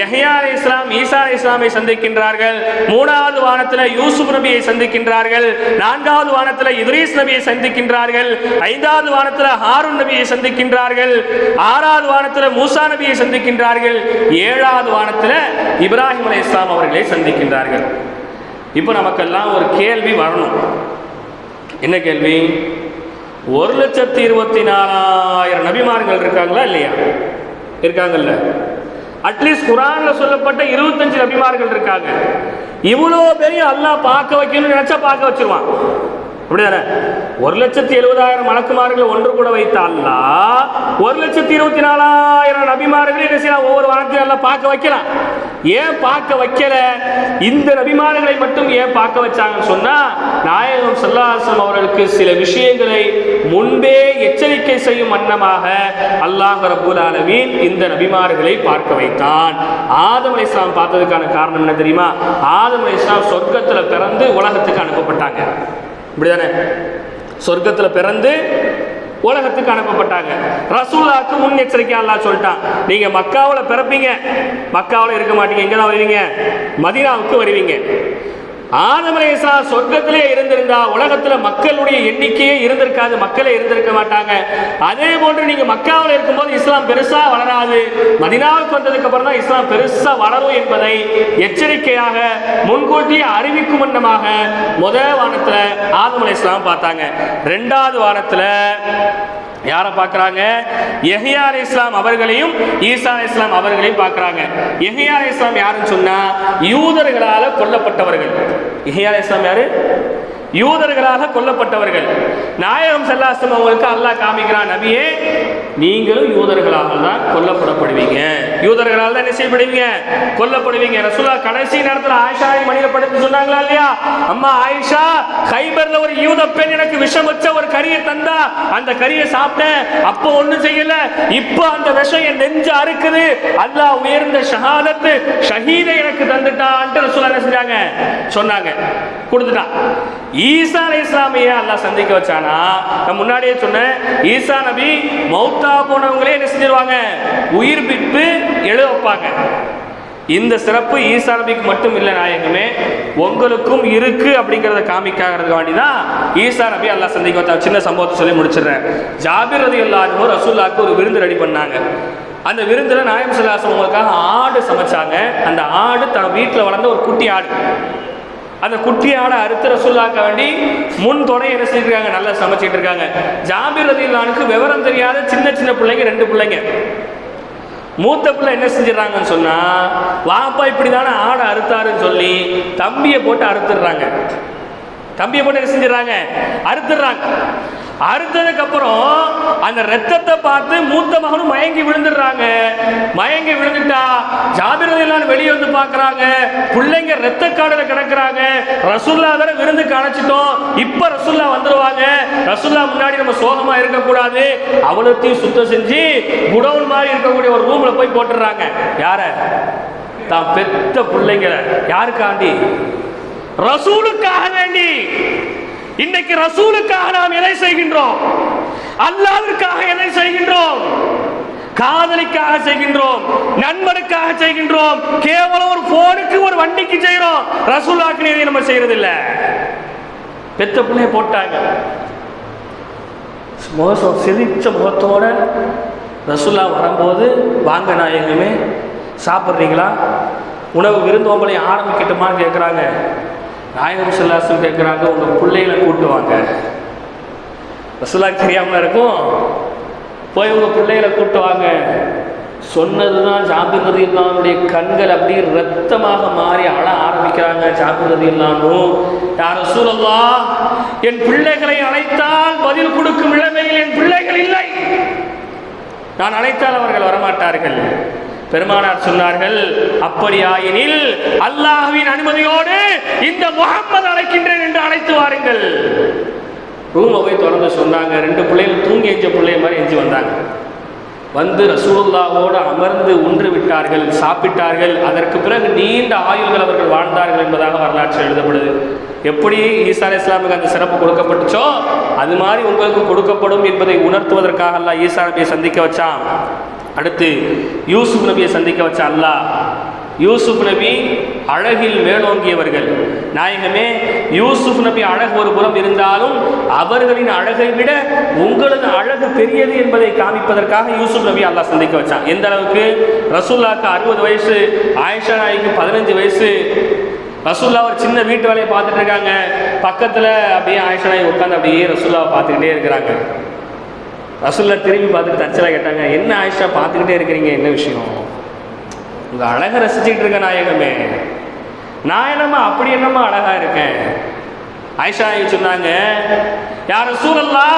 யஹ்யா அலி இஸ்லாம் ஈசா அலி இஸ்லாமை சந்திக்கின்றார்கள். மூணாவது வானத்தில் யூசுப் நபியை சந்திக்கின்றார்கள். நான்காவது வானத்தில் இத்ரீஸ் நபியை சந்திக்கின்றார்கள். ஐந்தாவது வானத்தில் ஹாரூன் நபியை சந்திக்கின்றார்கள். ஆறாவது வானத்தில் மூசா நபியை சந்திக்கின்றார்கள். ஏழாவது வானத்தில் இப்ராஹிம் அலி இஸ்லாம் அவர்களை சந்திக்கின்றார்கள். இப்போ நமக்கெல்லாம் ஒரு கேள்வி வரணும். என்ன கேள்வி? ஒரு லட்சத்தி இருபத்தி நாலாயிரம் நபிமார்கள் இருக்காங்களா இல்லையா? இருக்காங்கல்ல. அட்லீஸ்ட் குரான்ல சொல்லப்பட்ட இருபத்தஞ்சு நபிமார்கள் இருக்காங்க. இவ்வளோ பெரிய அல்லாஹ் பார்க்க வைக்கணும்னு நினைச்சா பார்க்க வச்சிருவான். அப்படிதானே? ஒரு லட்சத்தி எழுபதாயிரம் மலக்குமார்களை ஒன்று கூட வைத்த ஒரு லட்சத்தி இருபத்தி நாலாயிரம் நபிமார்களை என்ன செய்யலாம்? ஒவ்வொரு வாரத்தையும் எல்லாம் பார்க்க வைக்கலாம். ஏன் பார்க்க வைக்கல? இந்த நபிமார்களை மட்டும் ஏன் பார்க்க வச்சாங்கன்னு சொன்னா நாயகம் சல்லாசம் அவர்களுக்கு சில விஷயங்களை முன்பே எச்சரிக்கை செய்யும் வண்ணமாக அல்லாஹ் ரபுல் ஆலமீன் இந்த நபிமார்களை பார்க்க வைத்தான். ஆதம் அலை இஸ்லாம் பார்த்ததுக்கான காரணம் என்ன தெரியுமா? ஆதம் அலை இஸ்லாம் சொர்க்கத்துல பிறந்து உலகத்துக்கு அனுப்பப்பட்டாங்க. இப்படிதானே? சொர்க்கத்தில் பிறந்து உலகத்துக்கு அனுப்பப்பட்டாங்க. ரசூல்லாக்கு முன் எச்சரிக்கை அல்லா சொல்லிட்டான். நீங்க மக்காவில் பிறப்பீங்க. மக்காவில் இருக்க மாட்டீங்க. எங்கே தான் வருவீங்க? மதினாவுக்கு வருவீங்க. ஆதம் சொர்க்கத்திலே இருந்திருந்தா உலகத்துல மக்களுடைய எண்ணிக்கையே இருந்திருக்காது மக்களே இருந்திருக்க மாட்டாங்க. அதே போன்று நீங்க மக்காவில் இருக்கும்போது இஸ்லாம் பெருசா வளராது. மதினாவுக்கு வந்ததுக்கு அப்புறம் தான் இஸ்லாம் பெருசா வளரும் என்பதை எச்சரிக்கையாக முன்கூட்டியே அறிவிக்கும் வண்ணமாக முதல் வானத்துல ஆதமலை இஸ்லாம் பார்த்தாங்க. ரெண்டாவது வானத்துல யாரை பார்க்குறாங்க? எஹியா அலி இஸ்லாம் அவர்களையும் ஈசா இஸ்லாம் அவர்களையும் பார்க்குறாங்க. எஹியா அலி இஸ்லாம் யாருன்னு சொன்னால் யூதர்களால் கொல்லப்பட்டவர்கள். எஹியா அலி இஸ்லாம் யாரு? யூதர்களாக கொல்லப்பட்டவர்கள். நாயகம் செல்லாசம் அவங்களுக்கு அல்லாஹ் காமிக்கிறான் நபியே நீங்களும் யூதர்களாக தான் கொல்லப்படப்படுவீங்க. யூதர்களால் தான் என்ன செய்யப்படுவீங்க? கொல்லப்படுவீங்க. ரசூலா கடைசி நேரத்தில் ஆயிஷா மணியில படுத்து சொன்னாங்களா இல்லையா? அம்மா ஆயிஷா ஹைபர்ல ஒரு யூத பெண் எனக்கு விஷம் வச்ச ஒரு கறியை தந்தா அந்த கறியை சாப்பிட்டேன். அப்போ ஒன்றும் செய்யல. இப்போ அந்த விஷம் என் நெஞ்சு அறுக்குது. அல்லாஹ் உயர்ந்த ஷஹாதத்து ஷஹீதை எனக்கு தந்துட்டான்ட்டு ரசூலா என்ன செஞ்சாங்க? சொன்னாங்க. கொடுத்துட்டான். ஈசா அலை இஸ்லாமிய அல்லா சந்திக்க வச்சானா? நான் முன்னாடியே சொன்னேன் ஈசா நபி மௌத்தா போனவங்களே என்ன செஞ்சிருவாங்க? உயிர் பிப்பு எழுத வைப்பாங்க. இந்த சிறப்பு ஈசா நபிக்கு மட்டும் இல்லை நாயகமே உங்களுக்கும் இருக்கு அப்படிங்கிறத காமிக்காகிறதுக்கு வேண்டி தான் ஈசா நபி அல்லா சந்திக்க வச்சா சின்ன சம்பவத்தை சொல்லி முடிச்சிடுறேன். ஜாபிர் ரதி எல்லாரும் ரசூல்லாக்கு ஒரு விருந்து ரெடி பண்ணாங்க. அந்த விருந்தில் நாயம் சிலாசம் உங்களுக்காக ஆடு சமைச்சாங்க. அந்த ஆடு தன் வீட்டில் வளர்ந்த ஒரு குட்டி ஆடு. அந்த குட்டி ஆடை அறுத்து ரசூல்லாக்க வேண்டி முன் துணை என்ன செஞ்சிருக்காங்க? நல்லா சமைச்சிட்டு இருக்காங்க. ஜாபிர் ரதிலானுக்கு விவரம் தெரியாத சின்ன சின்ன பிள்ளைங்க ரெண்டு பிள்ளைங்க. மூத்த பிள்ளை என்ன செஞ்சிடறாங்கன்னு சொன்னா வாப்பா இப்படி தானே ஆடை அறுத்தாருன்னு சொல்லி தம்பியை போட்டு அறுத்துடுறாங்க. தம்பியை போட்டு என்ன செஞ்சிடறாங்க? அறுத்துடுறாங்க. அறுத்ததுக்கு அப்புறம் அந்த ரத்தத்தை பார்த்து மூத்த மகனும் மயங்கி விழுந்துடுறாங்க. மயங்கி விழுந்துட்டா ஜாபிரதையெல்லாம் வெளியே வந்து பார்க்குறாங்க. பிள்ளைங்க ரத்த காடல கிடக்குறாங்க. ரசுல்லா வேற விருந்துக்கு அணைச்சிட்டோம் இப்போ ரசுல்லா வந்துடுவாங்க ரசுல்லா முன்னாடி நம்ம சோகமா இருக்கக்கூடாது. அவ்வளோத்தையும் சுத்தம் செஞ்சு குடவுன் மாதிரி இருக்கக்கூடிய ஒரு ரூமில் போய் போட்டுடுறாங்க. யார? தான் பெத்த பிள்ளைங்களை. யாருக்காண்டி? ரசூலுக்காக வேண்டி. இன்னைக்கு ரசூலுக்காக நாம் எதை செய்கின்றோம்? அல்லாவிற்காக எதை செய்கின்றோம்? காதலிக்காக செய்கின்றோம் நண்பனுக்காக செய்கின்றோம் கேவலம் ஒரு போனுக்கு ஒரு வண்டிக்கு செய்கிறோம். ரசூலாக்கு நம்ம செய்யறது இல்ல பெத்த பிள்ளைய போட்டாங்க. மோசம் சிரிச்ச முகத்தோட ரசுல்லா வரும்போது வாங்க நான் எங்குமே சாப்பிட்றீங்களா? உணவு விருந்தோம்பலையும் ஆரம்பிக்கட்டுமான்னு கேட்குறாங்க நாயகம் செல்லாசம் கேட்குறாங்க உங்கள் பிள்ளைகளை கூட்டுவாங்க வாங்க. தெரியாமல் இருக்கும். போய் உங்கள் பிள்ளைகளை கூப்பிட்டு வாங்க. சொன்னதுதான் ஜாபிர் ரதி இல்லாமுடைய கண்கள் அப்படியே ரத்தமாக மாறி அழ ஆரம்பிக்கிறாங்க ஜாபிர் ரதி இல்லாமும் யார் சூழல்லா என் பிள்ளைகளை அழைத்தால் பதில் கொடுக்கும் நிலைமையில் என் பிள்ளைகள் இல்லை. நான் அழைத்தால் அவர்கள் வரமாட்டார்கள். பெருமானார் சொன்னார்கள் அப்படியாயினில் அல்லாஹுவின் அனுமதியோடு இந்த முகம்மது அழைக்கின்றேன் என்று அழைத்து வாருங்கள். ரூமை போய் திறந்து சொன்னாங்க. ரெண்டு பிள்ளைகள் தூங்கி எஞ்ச பிள்ளை மாதிரி எஞ்சி வந்தாங்க. வந்து ரசூல்லாவோடு அமர்ந்து உன்று விட்டார்கள் சாப்பிட்டார்கள். அதற்கு பிறகு நீண்ட ஆயுள்கள் அவர்கள் வாழ்ந்தார்கள் என்பதாக வரலாற்று எழுதப்படுது. எப்படி ஈசா அலி இஸ்லாமுக்கு அந்த சிறப்பு கொடுக்கப்பட்டுச்சோ அது மாதிரி உங்களுக்கு கொடுக்கப்படும் என்பதை உணர்த்துவதற்காக அல்லா ஈசா நபியை சந்திக்க வச்சான். அடுத்து யூசுப் நபியை சந்திக்க வச்ச அல்லாஹ். யூசுப் நபி அழகில் மேலோங்கியவர்கள். நாயகமே யூசுப் நபி அழகு ஒரு புறம் இருந்தாலும் அவர்களின் அழகை விட உங்களது அழகு பெரியது என்பதை காமிப்பதற்காக யூசுப் நபி அல்லாஹ் சந்திக்க வச்சான். எந்த அளவுக்கு? ரசூல்லாக்கு அறுபது வயசு ஆயிஷா நாய்க்கு பதினஞ்சு வயசு. ரசூல்லா ஒரு சின்ன வீட்டு வேலையை பார்த்துட்டு இருக்காங்க. பக்கத்தில் அப்படியே ஆயிஷா நாய் உட்காந்து அப்படியே ரசூல்லாவை பார்த்துக்கிட்டே இருக்கிறாங்க. ரசூல்லா திரும்பி பார்த்துட்டு தச்சலாக கேட்டாங்க என்ன ஆயிஷா பார்த்துக்கிட்டே இருக்கிறீங்க என்ன விஷயம்? உங்கள் அழகை ரசிச்சுக்கிட்டு இருக்க நாயகமே. நான் என்னம்மா அப்படி என்னம்மா அழகாக இருக்கேன்? ஆயிஷா சொன்னாங்க யார் சூழல்லா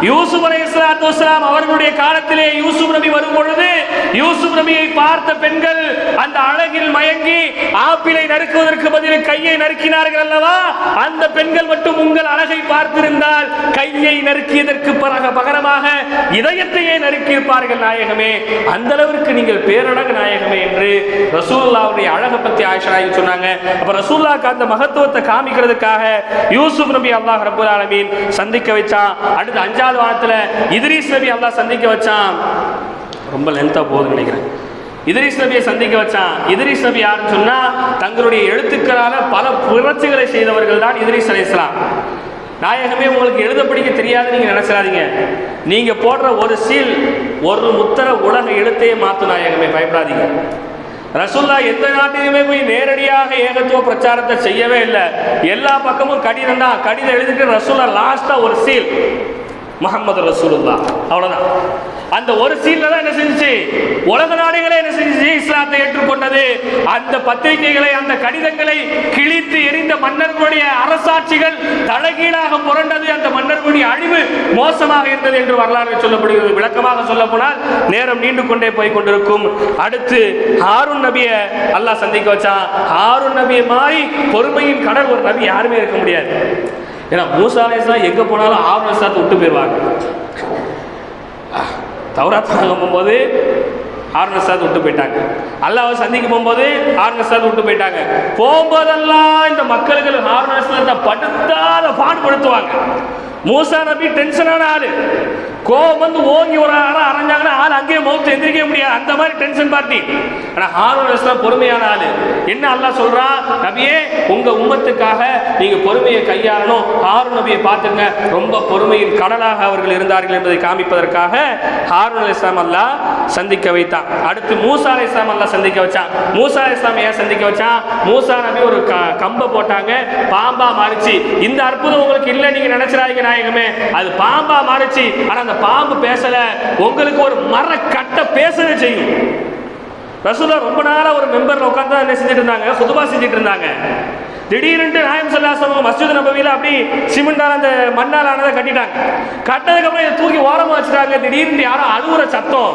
யூசுப் அலை இஸ்லாத்து அவர்களுடைய காலத்திலே யூசுப் நபி வரும் பொழுது யூசுப் நபியை பார்த்த பெண்கள் அந்த அழகில் மயங்கி ஆப்பிளை நறுக்குவதற்கு பதில் கையை நறுக்கினார்கள் அல்லவா? அந்த பெண்கள் மட்டும் உங்கள் அழகை பார்த்திருந்தால் கையை நறுக்கியதற்கு பரக பகரமாக இதயத்தையே நறுக்கியிருப்பார்கள் நாயகமே. அந்த அளவிற்கு நீங்கள் பேரழகு நாயகமே என்று ரசூல்லாவுடைய அழகை பத்தி ஆயிஷா சொன்னாங்க. அப்ப ரசூல்லாக்கு அந்த மகத்துவத்தை காமிக்கிறதுக்காக யூசுப் நபி அல்லாஹ் ரபுல் ஆலமீன் சந்திக்க வச்சான். அடுத்து அஞ்சாவது வாரத்தில் இதிரீஸ் நபி அல்லாஹ் சந்திக்க வச்சான். ரொம்ப லென்த்தாக போகுதுன்னு நினைக்கிறேன். இதரிஸ் நபியை சந்திக்க வச்சான். இத்ரீஸ் நபி யாருன்னு சொன்னால் தங்களுடைய எழுத்துக்களால் பல புரட்சிகளை செய்தவர்கள் தான் இத்ரீஸ் அலைஹிஸ்ஸலாம் நாயகமே உங்களுக்கு எழுத படிக்க தெரியாது நீங்கள் நினச்சிடாதீங்க. நீங்கள் போடுற ஒரு சீல் ஒரு முத்திர உலக எழுத்தையே மாற்றும் நாயகமே பயப்படாதீங்க. ரசுல்லா எந்த நாட்டிலுமே போய் நேரடியாக ஏகத்துவ பிரச்சாரத்தை செய்யவே இல்லை. எல்லா பக்கமும் கடிதம் தான். கடிதம் எழுதிட்டு ரசுல்லா லாஸ்டா ஒரு சீல் முகமது ரசூலுல்லா அவ்வளவுதான். அந்த ஒரு சீன்ல தான் என்ன செஞ்சுச்சு? உலக நாடுகளே என்ன செஞ்சுச்சு? இஸ்லாத்தை ஏற்றுக்கொண்டது. அந்த பத்திரிகைகளை அந்த கடிதங்களை கிழித்து எரிந்த மன்னர்களுடைய அரசாட்சிகள் தலைகீழாக புரண்டது. அந்த மன்னர்களுடைய அழிவு மோசமாக இருந்தது என்று வரலாறு சொல்லப்படுகிறது. விளக்கமாக சொல்ல போனால் நேரம் நீண்டு கொண்டே போய் கொண்டிருக்கும். அடுத்து ஹாரூன் நபியை அல்லாஹ் சந்திக்க வச்சான். ஹாரூன் நபியை மாறி பொறுமையின் கடல் ஒரு நபி யாருமே இருக்க முடியாது. ஏன்னா மூசா அலைஹிஸ்ஸலாம் எங்கே போனாலும் ஆறு வருஷத்தை விட்டு போயிடுவாங்க. தௌராத் போகும்போது ஆறு விட்டு போயிட்டாங்க. அல்லாவை சந்திக்க போகும்போது ஆறு விட்டு போயிட்டாங்க. போகும்போதெல்லாம் இந்த மக்களுக்கு ஆறு நசாத்தை படுத்தாத பாடுபடுத்துவாங்க. மூசா நபி டென்ஷனான ஆளு. கோபம் வந்து ஓங்கி ஒரு ஆளை அரைஞ்சாங்கன்னா ஆள் அங்கேயே மௌத்து எந்திரிக்க முடியாது. அந்த மாதிரி டென்ஷன் பார்ட்டி ஆனால் ஹாரூன் அலைஹிஸ்ஸலாம் பொறுமையான ஆளு. என்ன அல்லாஹ் சொல்றா? நபியே உங்க உம்மத்துக்காக நீங்க பொறுமையை கையாளணும். ஹாரூன் நபியை பார்த்துங்க. ரொம்ப பொறுமையின் கடலாக அவர்கள் இருந்தார்கள் என்பதை காமிப்பதற்காக ஹாரூன் அலி இஸ்லாம் அல்லா சந்திக்க வைத்தான். அடுத்து மூசா அலி இஸ்லாம் அல்லா சந்திக்க வச்சான். மூசா அலைஹிஸ்ஸலாம் ஏன் சந்திக்க வச்சான்? மூசா நபி ஒரு க- கம்பை போட்டாங்க. பாம்பா மாறிச்சு. இந்த அற்புதம் உங்களுக்கு இல்லை நீங்க நினைச்சிடாதீங்க. நாயகமே அது பாம்பா மாறிச்சு. ஆனா அந்த பாம்பு பேசல. உங்களுக்கு ஒரு மர கட்டை பேசவே செய்யும். ரசூலா ரொம்ப நாளா ஒரு மெம்பர் உட்காந்து என்ன செஞ்சுட்டு இருந்தாங்க? சுதுபா செஞ்சுட்டு இருந்தாங்க. திடீர்னு நாயம் சொல்லாசவங்க மஸ்ஜித் நபவியில் அப்படி சிமெண்டால் அந்த மண்ணால் ஆனதை கட்டிட்டாங்க. கட்டதுக்கப்புறம் இதை தூக்கி ஓரமாக வச்சுட்டாங்க. திடீர்னு யாரோ அழுகுற சத்தம்.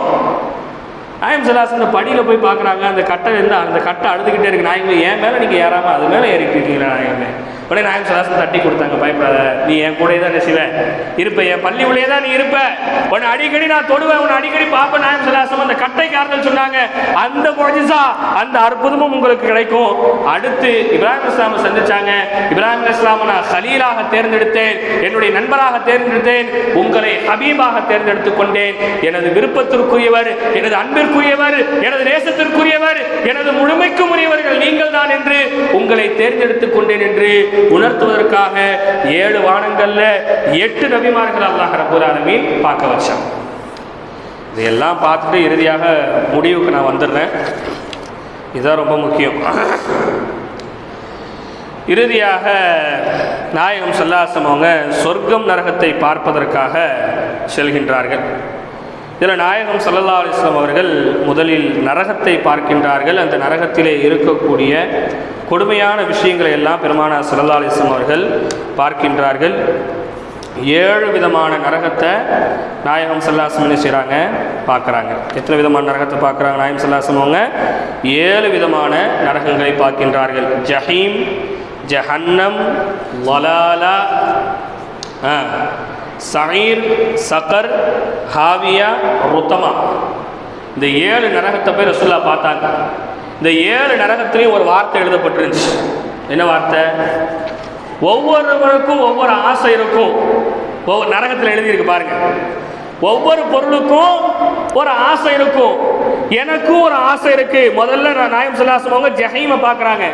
நாயம் சொல்லாசம் அந்த படியில் போய் பார்க்குறாங்க. அந்த கட்டை இருந்தால் அந்த கட்டை அழுதுகிட்டே இருக்கு. நாயகமே என் மேலே நீங்கள் ஏறாமல் அது மேலே ஏறிட்டு இருக்கீங்களா நாயகமே? உடனே நாயம் சதாசம் தட்டி கொடுத்தாங்க பயப்படாத. நீ என் கூடயே தான் நெசிவ இருப்ப என் பள்ளி உள்ளே தான் நீ இருப்ப. உன்னை அடிக்கடி நான் தொடுவேன் உன்னை அடிக்கடி பார்ப்பேன். நாயம் சதாசம் அந்த கட்டை காரணம் சொன்னாங்க. அந்த மொழிசா அந்த அற்புதமும் உங்களுக்கு கிடைக்கும். அடுத்து இப்ராஹிம் இஸ்லாமை சந்திச்சாங்க. இப்ராஹிம் இஸ்லாமை நான் ஹலீலாக தேர்ந்தெடுத்தேன். என்னுடைய நண்பராக தேர்ந்தெடுத்தேன். உங்களை ஹபீபாக தேர்ந்தெடுத்துக் கொண்டேன். எனது விருப்பத்திற்குரியவர் எனது அன்பிற்குரியவர் எனது நேசத்திற்குரியவர் எனது முழுமைக்கும் உரியவர்கள் நீங்கள் தான் என்று உங்களை தேர்ந்தெடுத்துக் கொண்டேன் என்று உணர்த்துவதற்காக ஏழு வானங்கள்ல எட்டு நபிமார்கள் அல்லாஹ் ரப்பல் ஆலமீன் பார்க்க வச்சான் இதையெல்லாம் பார்த்துட்டு இறுதியாக முடிவுக்கு நான் வந்துடுறேன். இதுதான் ரொம்ப முக்கியம். இறுதியாக நாயகம் சல்லாசம் அவங்க சொர்க்கம் நரகத்தை பார்ப்பதற்காக செல்கின்றார்கள். இதில் நாயகம் சல்லல்லா அலிஸ்லாம் அவர்கள் முதலில் நரகத்தை பார்க்கின்றார்கள். அந்த நரகத்திலே இருக்கக்கூடிய கொடுமையான விஷயங்களை எல்லாம் பெருமானார் சல்லல்லா அலிஸ்லாம் அவர்கள் பார்க்கின்றார்கள். ஏழு விதமான நரகத்தை நாயகம் சல்லாசம் என்ன செய்கிறாங்க பார்க்குறாங்க. எத்தனை விதமான நரகத்தை பார்க்குறாங்க நாயகம் சல்லாசம் அவங்க? ஏழு விதமான நரகங்களை பார்க்கின்றார்கள். ஜஹீம் ஜஹன்னம் வலாலா சயீர் சக்கர் ஹாவியா ருத்தமா. இந்த ஏழு நரகத்தை போய் ரசுல்லா பார்த்தாங்க. இந்த ஏழு நரகத்திலையும் ஒரு வார்த்தை எழுதப்பட்டிருந்துச்சு. என்ன வார்த்தை? ஒவ்வொருவருக்கும் ஒவ்வொரு ஆசை இருக்கும். ஒவ்வொரு நரகத்தில் எழுதியிருக்கு பாருங்க. ஒவ்வொரு பொருளுக்கும் ஒரு ஆசை இருக்கும். எனக்கும் ஒரு ஆசை இருக்கு. முதல்ல நான் நாயம் சொல்லாசவங்க ஜஹீமை பார்க்குறாங்க.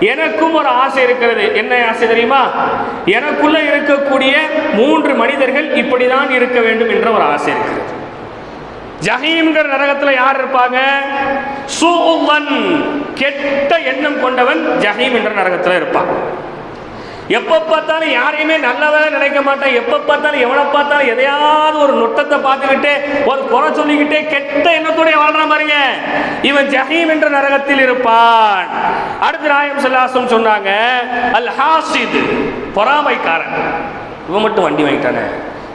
எனக்கும் ஒரு ஆசை இருக்கிறது. என்ன ஆசை தெரியுமா? எனக்குள்ள இருக்கக்கூடிய மூன்று மனிதர்கள் இப்படிதான் இருக்க வேண்டும் என்ற ஒரு ஆசை இருக்கிறது ஜஹீம்ங்கிற நரகத்துல யார் இருப்பாங்க? சூவன் கெட்ட எண்ணம் கொண்டவன் ஜஹீம் என்ற நரகத்துல இருப்பான். எப்போ பார்த்தாலும் யாரையுமே நல்லவரை நினைக்க மாட்டான். எப்போ பார்த்தாலும் எவனை பார்த்தாலும் எதையாவது ஒரு நுட்டத்தை பார்த்துக்கிட்டே ஒரு குறை சொல்லிக்கிட்டே கெட்ட எண்ணத்துடைய வாழ்ற மாதிரிங்க. இவன் ஜஹீம் என்ற நரகத்தில் இருப்பான். அடுத்து நாயம் செல்லாசம் சொன்னாங்க அல் ஹாசித் பொறாமைக்காரன். இவன் மட்டும் வண்டி வாங்கிட்டானே.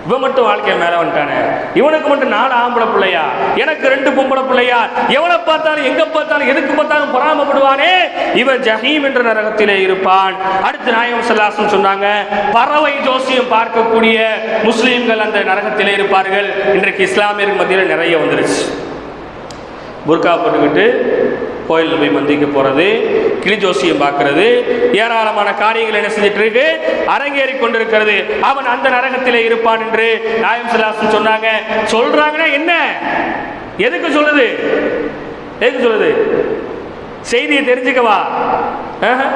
இவன் மட்டும் வாழ்க்கையை மேல வந்துட்டானே. இவனுக்கு மட்டும் நாலு ஆம்பளை பிள்ளையா? எனக்கு ரெண்டு பொம்பளை பிள்ளையா? எவனை பார்த்தாலும் எங்க பார்த்தாலும் எதுக்கு பார்த்தாலும் பொறாமப்படுவானே? இவன் ஜஹீம் என்ற நரகத்திலே இருப்பான். அடுத்து நாயம் சல்லாசம் சொன்னாங்க பறவை ஜோசியம் பார்க்கக்கூடிய முஸ்லீம்கள் அந்த நரகத்திலே இருப்பார்கள். இன்றைக்கு இஸ்லாமியர்கள் மத்தியில் நிறைய வந்துருச்சு. புர்கா போட்டுக்கிட்டு கோயிலில் போய் மந்திக்கு போகிறது கிளி ஜோசியம் பார்க்கறது ஏராளமான காரியங்கள் என்ன செஞ்சுட்டு இருக்கு? அரங்கேறி கொண்டிருக்கிறது. அவன் அந்த நரகத்திலே இருப்பான் என்று நாயம் சிலாசன் சொன்னாங்க. சொல்றாங்கன்னா என்ன? எதுக்கு சொல்லுது? எதுக்கு சொல்லுது? செய்தியை தெரிஞ்சுக்கவா ஆஹா.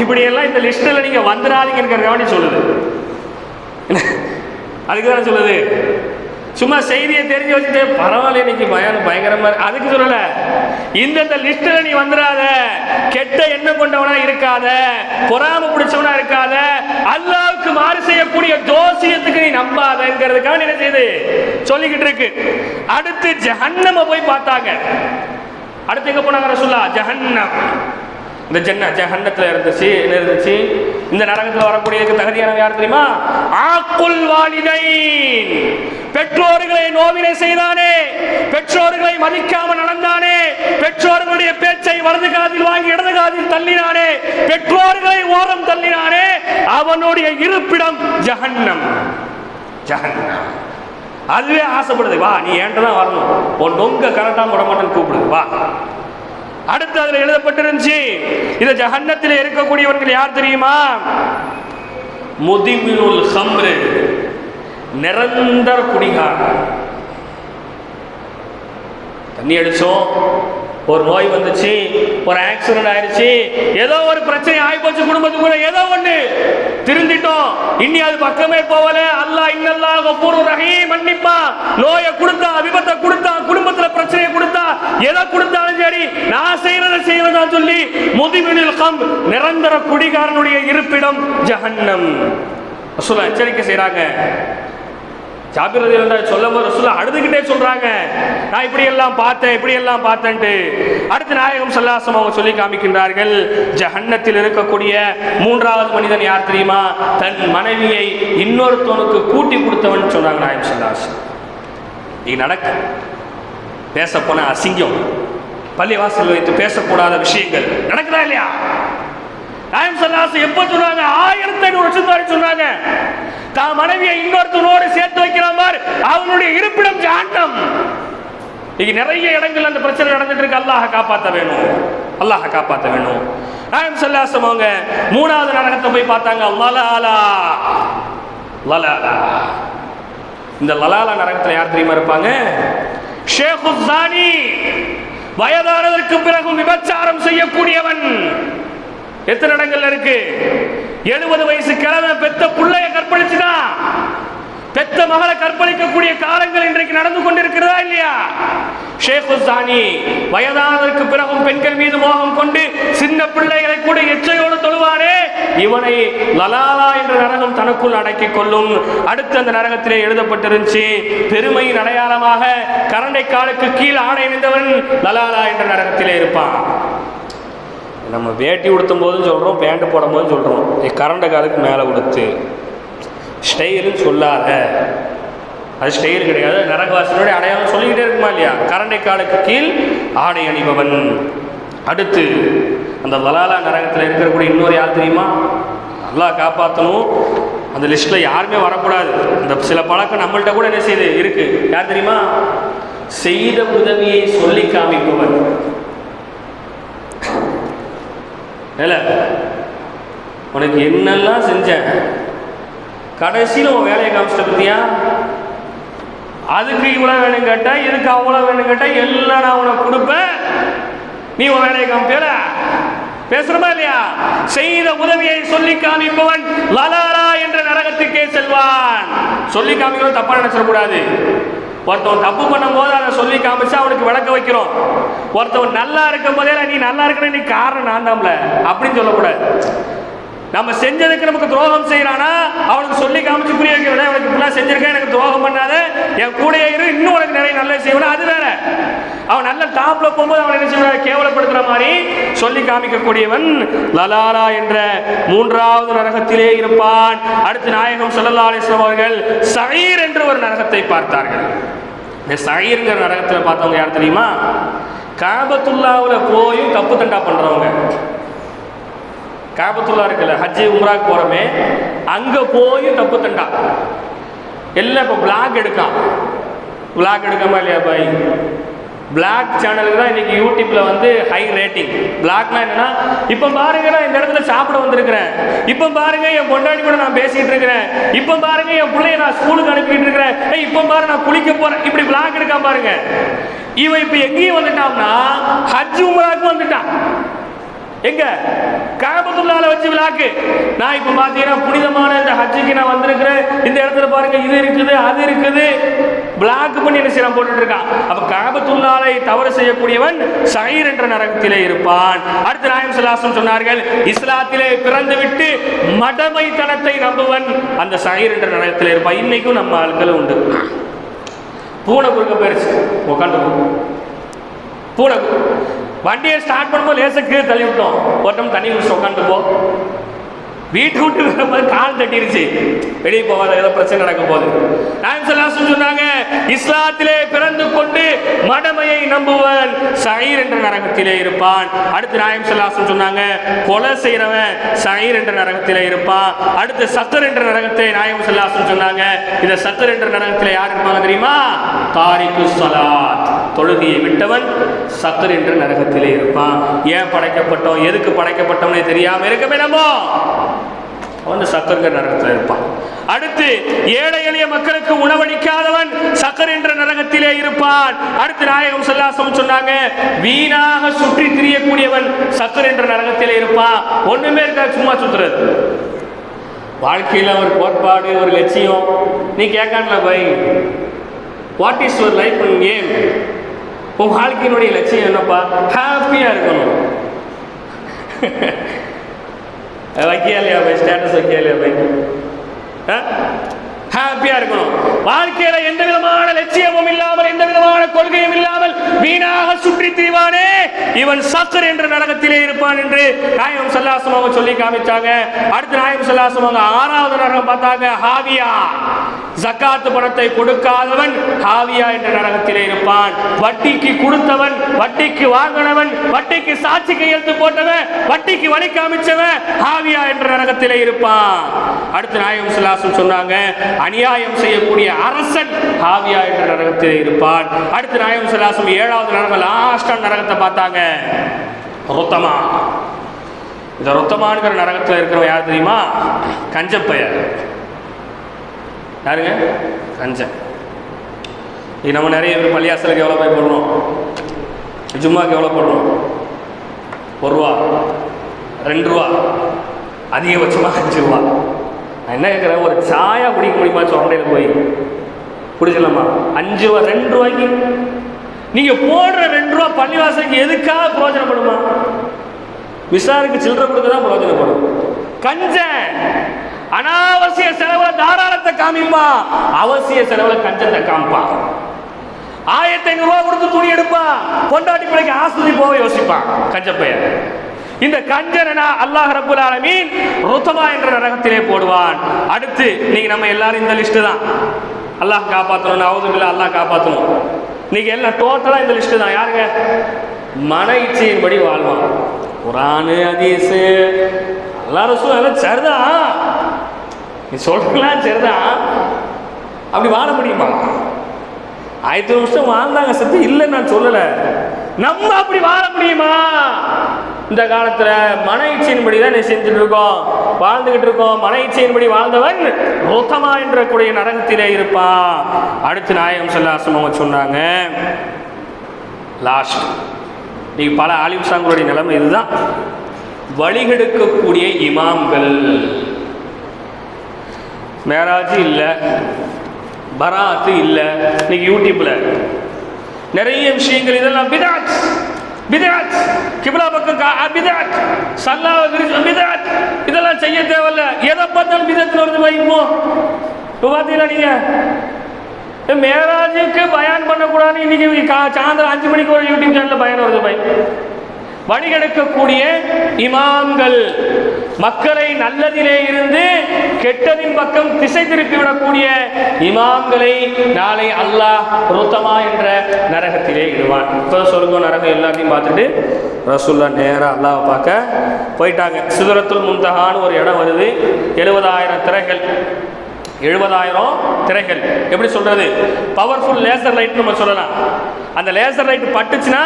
இப்படியெல்லாம் இந்த லிஸ்ட்டில் நீங்க வந்துடாதீங்கிற கவனி சொல்லுது. அதுக்கு தானே சொல்லுது? சும்மா செய்தியை தெரிஞ்சு வச்சுட்டு பரவாயில்ல இன்னைக்கு பயம் பயங்கரமா அதுக்கு சொல்லல. இந்தந்த லிஸ்ட்ல நீ வந்துடாத. கெட்ட எண்ணம் கொண்டவனா இருக்காத. பொறாம பிடிச்சவனா இருக்காத. அல்லாவுக்கு மாறு செய்யக்கூடிய ஜோசியத்துக்கு நீ நம்பாதங்கிறதுக்காக என்ன செய்யுது சொல்லிக்கிட்டு இருக்கு. அடுத்து ஜஹன்னம போய் பார்த்தாங்க. அடுத்து எங்க போனாங்க ரசுல்லா ஜஹன்னம். இந்த ஜன்ன ஜஹன்னத்துல இருந்துச்சு. என்ன இருந்துச்சு? இந்த நரகத்தில் வரக்கூடியதுக்கு தகுதியான யார் தெரியுமா? ஆக்குல் வாலிதை பெற்றோர்களை நோவினை செய்தானே பெற்றோர்களை மதிக்காம நடந்தானே பெற்றோர்களுடைய பேச்சை வலது காதில் வாங்கி இடது காதில் தள்ளினானே பெற்றோர்களை ஓரம் தள்ளினானே அவனுடைய இருப்பிடம் ஜஹன்னம். ஜஹன்னம். அதுவே ஆசைப்படுது. வா நீ ஏன்ட்டு தான் வரணும்? உன் நொங்க கரெக்டாக விட மாட்டேன்னு கூப்பிடுது வா. அடுத்து அதுல எழுதப்பட்டிருந்துச்சு இந்த ஜஹன்னத்தில் இருக்கக்கூடியவர்கள் யார் தெரியுமா? முதிமினுல் ஹம்ரு நிரந்தர குடிகாரன். தண்ணி அடிச்சோம். ஒரு நோய் வந்துச்சு ஒரு ஆக்சிடென்ட் ஆயிடுச்சு ஏதோ ஒரு பிரச்சனை ஆயிப்போச்சு குடும்பத்துக்குள்ள ஏதோ ஒண்ணு. திருந்திட்டோம். இனி அது பக்கமே போகல. அல்லாஹ் இன்னல்லாஹ் கஃபூரு ரஹீம் மன்னிப்பா. நோயை கொடுத்தா விபத்தை கொடுத்தா குடும்பத்துல பிரச்சனையை கொடுத்தா எதை கொடுத்தாலும் சரி நான் செய்யறதை செய்வதா சொல்லி முதுமினில் கம் நிரந்தர குடிகாரனுடைய இருப்பிடம் ஜஹன்னம். ரசூலா எச்சரிக்கை செய்யறாங்க ஜாபிர் ரதி சொல்லும் போது ரசூலா அழுதுகிட்டே சொல்றாங்க. நான் இப்படி எல்லாம் பார்த்தேன் இப்படி எல்லாம் பார்த்தேன்ட்டு. அடுத்து நாயகம் சல்லாசம் அவங்க சொல்லி காமிக்கின்றார்கள் ஜஹன்னத்தில் இருக்கக்கூடிய மூன்றாவது மனிதன் யார் தெரியுமா? தன் மனைவியை இன்னொருத்தவனுக்கு கூட்டி கொடுத்தவன் சொன்னாங்க நாயகம் சல்லாசம் இது நடக்கு. பேசப்போன போன அசிங்கம் பள்ளிவாசல் வைத்து பேசக்கூடாத விஷயங்கள் நடக்குதா இல்லையா? நாயம் சல்லாசம் எப்போ சொன்னாங்க? ஆயிரத்தி ஐநூறு வருஷம் வரை சொன்னாங்க. தான் மனைவியை இன்னொருத்தனோடு சேர்த்து வைக்கிற மாதிரி அவனுடைய இருப்பிடம் ஜாண்டம் இன்னைக்கு நிறைய இடங்கள் அந்த பிரச்சனை நடந்துட்டு இருக்கு. அல்லாஹ் காப்பாற்ற வேணும். அல்லாஹ காப்பாற்ற வேணும். நாயம் சொல்லாசம் அவங்க மூணாவது நரகத்தை போய் பார்த்தாங்க. லலாலா. லலாலா. இந்த லலாலா நரகத்தில் யார் தெரியுமா இருப்பாங்க? ஷேகுசானி வயதானதற்கு பிறகும் விபச்சாரம் செய்யக்கூடியவன். எத்தனை இடங்கள்ல இருக்கு? எழுபது வயசு கிழமை பெத்த பிள்ளைய கற்பழிச்சுதான் பெத்த மகளை கற்பழிக்கக்கூடிய காலங்கள் இன்றைக்கு நடந்து கொண்டிருக்கிறதா இல்லையா? ஷேக் வயதானதற்கு பிறகும் பெண்கள் மீது மோகம் கொண்டு சின்ன பிள்ளைகளை கூட எச்சையோடு தொழுவாரே. இவனை லலாலா என்ற நரகம் தனக்குள் அடக்கிக் கொள்ளும். அடுத்து அந்த நரகத்திலே எழுதப்பட்டிருந்துச்சு பெருமையின் அடையாளமாக கரண்டை காலுக்கு கீழ் ஆடை அணிந்தவன் லலாலா என்ற நரகத்திலே இருப்பான். நம்ம வேட்டி உடுத்தும் போதும் சொல்கிறோம் பேண்ட்டு போடும் போதும் சொல்கிறோம் கரண்ட காலுக்கு மேலே உடுத்து. ஸ்டைலுன்னு சொல்லாத. அது ஸ்டைல் கிடையாது நரகவாசனுடைய அடையாளம் சொல்லிக்கிட்டே இருக்குமா இல்லையா? கரண்டை காலுக்கு கீழ் ஆடை அணிபவன். அடுத்து அந்த வலாலா நரகத்தில் இருக்கக்கூடிய இன்னொரு யார் தெரியுமா? நல்லா காப்பாற்றணும் அந்த லிஸ்ட்டில் யாருமே வரக்கூடாது. இந்த சில பழக்கம் நம்மள்கிட்ட கூட என்ன செய்யுது? இருக்குது யார் தெரியுமா? செய்த உதவியை சொல்லி காமிப்பவன். வேலை உனக்கு என்னெல்லாம் செஞ்சேன்? கடைசியில் உன் வேலையை காமிச்சிட்ட பத்தியா? அதுக்கு இவ்வளோ வேணும் கேட்டால் இதுக்கு அவ்வளோ வேணும் கேட்டால் எல்லாம் நான் உனக்கு கொடுப்பேன். நீ உன் வேலையை காமிப்பியல பேசுறமா இல்லையா? செய்த உதவியை சொல்லி காமிப்பவன் லலாரா என்ற நரகத்துக்கே செல்வான். சொல்லி காமிக்கிறோம் தப்பா நினைச்சிடக்கூடாது. ஒருத்தவன் தப்பு பண்ணும்போது அதை சொல்லி காமிச்சு அவனுக்கு விளக்க வைக்கிறோம். ஒருத்தவன் நல்லா இருக்கும் போதே நீ நல்லா இருக்கிற நீ காரணம் நான் தான்ல அப்படின்னு சொல்லக்கூடாது. நம்ம செஞ்சதுக்கு நமக்கு துரோகம் செய்யறானா அவனுக்கு சொல்லி காமிச்சு புரிய வைக்கிறதா? அவனுக்கு இப்படிலாம் செஞ்சிருக்கேன் எனக்கு துரோகம் பண்ணாத. என் கூட இரு இன்னும் உனக்கு நிறைய நல்ல செய்வனா. அது வேற. அவன் நல்ல டாப்ல போகும்போது அவன் என்ன செய்வான்? கேவலப்படுத்துற மாதிரி சொல்லி காமிக்கக்கூடியவன் லலாலா என்ற மூன்றாவது நரகத்திலே இருப்பான். அடுத்து நாயகம் ஸல்லல்லாஹு அலைஹி அவர்கள் சயீர் என்று ஒரு நரகத்தை பார்த்தார்கள். இந்த சயீர்ங்கிற நரகத்தில் பார்த்தவங்க யார் தெரியுமா? காபத்துல்லாவில் போயும் தப்பு தண்டா பண்றவங்க. காபத்துல்லா இருக்குல்ல ஹஜ்ஜி உம்ராக்கு போகிறோமே அங்கே போய் தப்பு தண்டா. எல்லாம் இப்போ பிளாக் எடுக்கான். பிளாக் எடுக்காம இல்லையா பாய்? பிளாக் சேனலுக்கு தான் இன்றைக்கி யூடியூப்பில் வந்து ஹை ரேட்டிங் பிளாக்னா என்னென்னா இப்போ பாருங்க நான் இந்த இடத்துல சாப்பிட வந்திருக்கிறேன். இப்போ பாருங்க என் பொண்டாடி கூட நான் பேசிகிட்டு இருக்கிறேன். இப்போ பாருங்க என் பிள்ளைய நான் ஸ்கூலுக்கு அனுப்பிட்டு இருக்கிறேன். ஏய் இப்போ பாரு நான் குளிக்க போகிறேன் இப்படி பிளாக் எடுக்காம பாருங்க. இவன் இப்போ எங்கேயும் வந்துட்டான்னா ஹஜ் உமராக்கும் வந்துட்டான். எங்க? காபத்துள்ளால வச்சு விழாக்கு நான் இப்ப பாத்தீங்கன்னா புனிதமான இந்த ஹஜ்ஜுக்கு நான் வந்திருக்கிறேன். இந்த இடத்துல பாருங்க இது இருக்குது அது இருக்குது. பிளாக் பண்ணி என்ன செய்யலாம் போட்டுட்டு இருக்கான். அப்ப காபத்துள்ளாலை தவறு செய்யக்கூடியவன் சைர் என்ற நரகத்திலே இருப்பான். அடுத்து நாயம் சலாசம் சொன்னார்கள் இஸ்லாத்திலே பிறந்து விட்டு மடமைத்தனத்தை நம்புவன் அந்த சைர் என்ற நரகத்திலே இருப்பான். இன்னைக்கும் நம்ம ஆட்கள் உண்டு. பூனை குறுக்க போயிருச்சு. உட்காந்து பூனை வண்டியை ஸ்டார்ட் பண்ணும்போது லேச கீழே தள்ளி விட்டோம். ஒருத்தம் தண்ணி குடிச்சு உட்காந்து போ. வீட்டு விட்டு வரும்போது கால் தட்டிருச்சு. வெளியே போகாத ஏதோ பிரச்சனை நடக்க போகுது. நாயம் சல்லாசம் சொன்னாங்க இஸ்லாத்திலே பிறந்து கொண்டு மடமையை நம்புவன் சயிர் என்ற நரகத்திலே இருப்பான். அடுத்து நாயம் சல்லாசம் சொன்னாங்க கொலை செய்யறவன் சயிர் என்ற நரகத்திலே இருப்பான். அடுத்து சத்தர் என்ற நரகத்தை நாயம் சல்லாசம் சொன்னாங்க இந்த சத்தர் என்ற நரகத்திலே யார் இருப்பாங்க தெரியுமா? தாரிக்கு சலாத். தொழுகையை விட்டவன் சக்கர் என்ற நரகத்திலே இருப்பான். ஏன் படைக்கப்பட்டோம்? எதுக்கு படைக்கப்பட்டோம்னே தெரியாம இருக்கமே நம்ம. வந்து சக்கருங்கிற நரகத்தில் இருப்பான். அடுத்து ஏழை எளிய மக்களுக்கு உணவளிக்காதவன் சக்கர் என்ற நரகத்திலே இருப்பான். அடுத்து நாயகம் செல்லாசம் சொன்னாங்க வீணாக சுற்றி திரியக்கூடியவன் சக்கர் என்ற நரகத்திலே இருப்பான். ஒண்ணுமே இருக்கா சும்மா சுத்துறது. வாழ்க்கையில் ஒரு கோட்பாடு ஒரு லட்சியம். நீ கேட்கான்ல by what is your life aim உன் வாழ்க்கையினுடைய லட்சியம் என்னப்பா? ஹாப்பியாக இருக்கணும். வைக்கியா இல்லையா பை ஸ்டேட்டஸ் வைக்கியா இல்லையா பை ஹாப்பியா இருக்கணும். வாழ்க்கையில எந்த விதமான லட்சியமும் இல்லாமல் எந்த விதமான கொள்கையும் இல்லாமல் வீணாக சுற்றி திரிவானே. இவன் சக்கர் என்ற நரகத்திலே இருப்பான் என்று நாயகம் சல்லாசம் அவங்க சொல்லி காமிச்சாங்க. அடுத்து நாயகம் சல்லாசம் அவங்க ஆறாவது நரகம் பார்த்தாங்க ஹாவியா. ஜக்காத்து பணத்தை கொடுக்காதவன் ஹாவியா என்ற நரகத்திலே இருப்பான். வட்டிக்கு கொடுத்தவன் வட்டிக்கு வாங்கினவன் வட்டிக்கு சாட்சி கையெழுத்து போட்டவன் வட்டிக்கு வழி காமிச்சவன் ஹாவியா என்ற நரகத்திலே இருப்பான். அடுத்து நாயகம் சுல்லாசம் சொன்னாங்க அநியாயம் செய்யக்கூடிய அரசன் ஹாவியா என்ற நரகத்தில் இருப்பான். அடுத்து நாயம் சுல்லாசம் ஏழாவது நரகம் லாஸ்டான நரகத்தை பார்த்தாங்க. ரொத்தமா. இந்த ரொத்தமானுங்கிற நரகத்தில் இருக்கிறவன் யார் தெரியுமா? கஞ்சப்பையர் யாருங்க? கஞ்சன். இது நம்ம நிறைய பேர் பள்ளியாசலுக்கு எவ்வளோ போய் போடுறோம்? ஜும்மாக்கு எவ்வளோ போடுறோம்? ஒரு ரூபா. ரெண்டு ரூபா. அதிகபட்சமாக அஞ்சு ரூபா. நான் என்ன கேட்குறேன்? ஒரு சாயா குடிக்க முடியுமா? சொன்னையில் போய். குடிச்சிடலாமா? அஞ்சு ரூபா ரெண்டு ரூபாய்க்கு. நீங்கள் போடுற ரெண்டு ரூபா பள்ளிவாசலுக்கு எதுக்காக பிரயோஜனப்படுமா? மிஸ்ஸாருக்கு சில்லறை கொடுக்க தான் பிரயோஜனப்படும். கஞ்சன்! அனாவசிய செலவுல தாராளத்தை காமிப்பான் அவசிய செலவுல கஞ்சத்தை காமிப்பான் ஆயிரத்தி ஐநூறு ரூபாய் கொடுத்து துணி எடுப்பான் பொண்டாட்டி பிள்ளைக்கு ஆஸ்பத்திரி போக யோசிப்பான் கஞ்சப்பையன். இந்த கஞ்சனா அல்லாஹ் ரபுல் ஆலமீன் ருத்தமா என்ற நரகத்திலே போடுவான். அடுத்து நீங்க நம்ம எல்லாரும் இந்த லிஸ்ட் தான். அல்லாஹ் காப்பாற்றணும் நவதுபில்லா அல்லாஹ் காப்பாற்றணும் நீங்க எல்லாம் டோட்டலா இந்த லிஸ்ட் தான். யாருங்க? மன இச்சையின்படி வாழ்வான். குரானு அதிசு எல்லாரும் எல்லாம் சரிதான். நீ சொல்றலாம் சரிதான். அப்படி வாழ முடியுமா? ஆயிரத்தி வருஷம் வாழ்ந்தாங்க சத்து இல்லைன்னு நான் சொல்லலை. நம்ம அப்படி வாழ முடியுமா? இந்த காலத்துல மன இச்சையின்படி தான் நீ செஞ்சுட்டு இருக்கோம். வாழ்ந்துகிட்டு இருக்கோம். மன இச்சையின்படி வாழ்ந்தவன் ரோத்தமா என்ற கூடிய நரகத்திலே இருப்பான். அடுத்து நாயகம் சொல்லாசம் அவங்க சொன்னாங்க லாஸ்ட் நீ பல ஆலிம் சாங்களுடைய நிலைமை இதுதான். வழிகெடுக்கக்கூடிய இமாம்கள். மேராஜ் இல்லை பராத்து இல்லை இன்னைக்கு யூடியூப்ல நிறைய விஷயங்கள் இதெல்லாம் பிதாத் பிதாத் கிபிலா பக்கம் கா- பிதாத் சல்லா விரிச்சு பிதாத் இதெல்லாம் செய்ய தேவையில்ல. எதை பார்த்தாலும் பிதத்தில் வருது வைப்போ இப்போ பார்த்தீங்களா நீங்க? மேராஜுக்கு பயன் பண்ணக்கூடாதுன்னு இன்னைக்கு சாயந்தரம் அஞ்சு மணிக்கு ஒரு யூடியூப் சேனலில் பயன் வருது பை வழிகெடுக்கக்கூடிய இமாம்கள். மக்களை நல்லதிலே இருந்து கெட்டதின் பக்கம் திசை திருப்பி விடக்கூடிய இமாம்களை நாளை அல்லாஹ் ருத்தமா என்ற நரகத்திலே இடுவான். இப்போ சொல்லுங்க நரகம் எல்லாத்தையும் பார்த்துட்டு ரசூல்லா நேராக அல்லாவை பார்க்க போயிட்டாங்க. சிதறத்துல் முந்தகான்னு ஒரு இடம் வருது. எழுபதாயிரம் திரைகள். எழுபதாயிரம் திரைகள். எப்படி சொல்றது? பவர்ஃபுல் லேசர் லைட் நம்ம சொல்லலாம். அந்த லேசர் லைட் பட்டுச்சுன்னா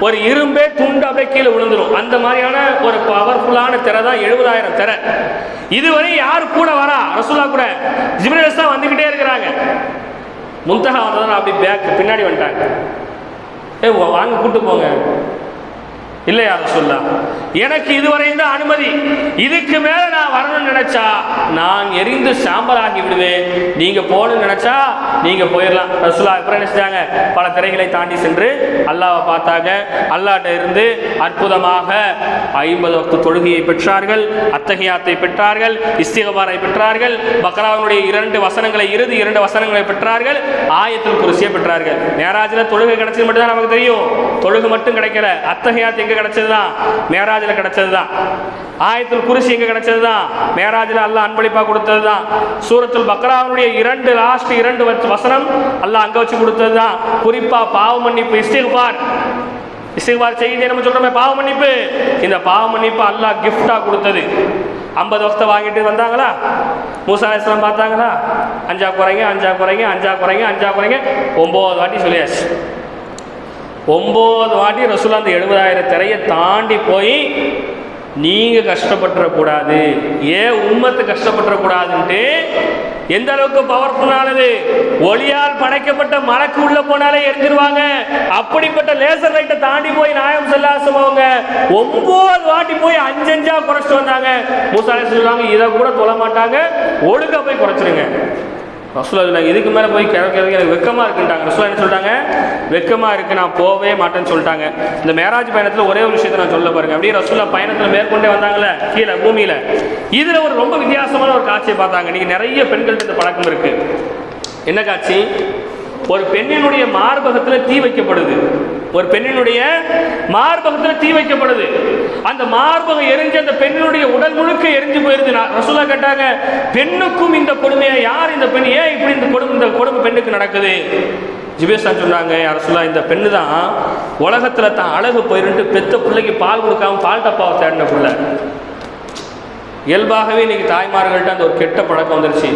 ஒரு இரும்பே துண்டு அப்படியே கீழே விழுந்துடும் அந்த மாதிரியான ஒரு பவர்ஃபுல்லான திரை தான் எழுபதாயிரம் திரை. இதுவரை யார் கூட வரா? ரசூலா கூட. ஜிபிரஸ் தான் வந்துக்கிட்டே இருக்கிறாங்க. முந்தகா வந்ததான் அப்படி பேக் பின்னாடி வந்துட்டாங்க. ஏ வாங்க கூப்பிட்டு போங்க. இல்லையா சொல்லா எனக்கு இதுவரையும் தான் அனுமதி. இதுக்கு மேல நான் வரணும்னு நினைச்சா நான் எரிந்து சாம்பலாகி விடுவேன். நீங்க போகணும்னு நினைச்சா நீங்க போயிடலாம் ரசுல்லா அப்புறம் நினைச்சாங்க பல திரைகளை தாண்டி சென்று அல்லாவை பார்த்தாங்க அல்லாட்ட இருந்து அற்புதமாக ஐம்பது வக்து தொழுகையை பெற்றார்கள் அத்தகையாத்தை பெற்றார்கள் இஸ்திகபாரை பெற்றார்கள் பக்ராவனுடைய இரண்டு வசனங்களை இறுதி இரண்டு வசனங்களை பெற்றார்கள் ஆயத்தில் குருசியை பெற்றார்கள். நேராஜில் தொழுகை கிடைச்சது மட்டும் தான் நமக்கு தெரியும். தொழுகு மட்டும் கிடைக்கல. அத்தகையாத் எங்க கிடைச்சது தான் மேராஜில் கிடைச்சது தான் ஆயத்தில் குருசி எங்கே கிடைச்சது தான் மேராஜில் அல்லாஹ் அன்பளிப்பாக கொடுத்தது தான் சூரத்துல் பக்ராவுடைய இரண்டு லாஸ்ட் இரண்டு வசனம் அல்லாஹ் அங்கே வச்சு கொடுத்தது தான் குறிப்பாக பாவ மன்னிப்பு இஸ்திகுபார் இஸ்திகுபார் செய்தி நம்ம சொல்கிறோமே பாவ மன்னிப்பு. இந்த பாவ மன்னிப்பு அல்லாஹ் கிஃப்டாக கொடுத்தது. ஐம்பது வருஷத்தை வாங்கிட்டு வந்தாங்களா? மூசா பார்த்தாங்களா? அஞ்சா குறைங்க அஞ்சா குறைங்க அஞ்சா குறைங்க அஞ்சா குறைங்க. ஒம்பது வாட்டி சொல்லியாச்சு. ஒம்பது வாட்டி ரசூலா அந்த எழுபதாயிரம் திரையை தாண்டி போய் நீங்கள் கஷ்டப்பட்டுறக்கூடாது. ஏன் உம்மத்து கஷ்டப்பட்டுறக்கூடாதுன்ட்டு எந்த அளவுக்கு பவர்ஃபுல்லானது ஒளியால் படைக்கப்பட்ட மலைக்கு உள்ள போனாலே எரிஞ்சிருவாங்க. அப்படிப்பட்ட லேசர் லைட்டை தாண்டி போய் நாயம் செல்லாசம் அவங்க ஒன்பது வாட்டி போய் அஞ்சஞ்சா குறைச்சிட்டு வந்தாங்க. மூசாலே சொல்லுவாங்க இதை கூட தொழ மாட்டாங்க. ஒழுங்கா போய் குறைச்சிருங்க. ரசூலா சொன்னாங்க இதுக்கு மேலே போய் கிடக்கிறதுக்கு எனக்கு வெக்கமாக இருக்குன்ட்டாங்க. ரசூலா என்ன சொல்லிட்டாங்க? வெக்கமாக இருக்கு நான் போகவே மாட்டேன்னு சொல்லிட்டாங்க. இந்த மேராஜ் பயணத்தில் ஒரே ஒரு விஷயத்தை நான் சொல்ல பாருங்க. அப்படியே ரசூலா பயணத்தில் மேற்கொண்டே வந்தாங்களே கீழே பூமியில். இதில் ஒரு ரொம்ப வித்தியாசமான ஒரு காட்சியை பார்த்தாங்க. நீங்கள் நிறைய பெண்கள்கிட்ட இந்த பழக்கம் இருக்குது என்ன காட்சி? ஒரு பெண்ணினுடைய மார்பகத்தில் தீ வைக்கப்படுது. ஒரு பெண்ணினுடைய மார்பகத்தில் தீ வைக்கப்படுது. அந்த மார்பகம் எரிஞ்சு அந்த பெண்ணினுடைய உடல் முழுக்க எரிஞ்சு போயிருது. நான் ரசூலா கேட்டாங்க பெண்ணுக்கும் இந்த கொடுமையை? யார் இந்த பெண்? ஏன் இப்படி இந்த கொடுமை இந்த கொடுமை பெண்ணுக்கு நடக்குது? ஜிபேஷான் சொன்னாங்க அரசுலா இந்த பெண்ணு தான் உலகத்தில் தான் அழகு போயிருந்து பெத்த பிள்ளைக்கு பால் கொடுக்காம பால் டப்பாவை தேடின பிள்ளை. இயல்பாகவே இன்னைக்கு தாய்மார்கள்ட்ட அந்த ஒரு கெட்ட பழக்கம் வந்துருச்சு.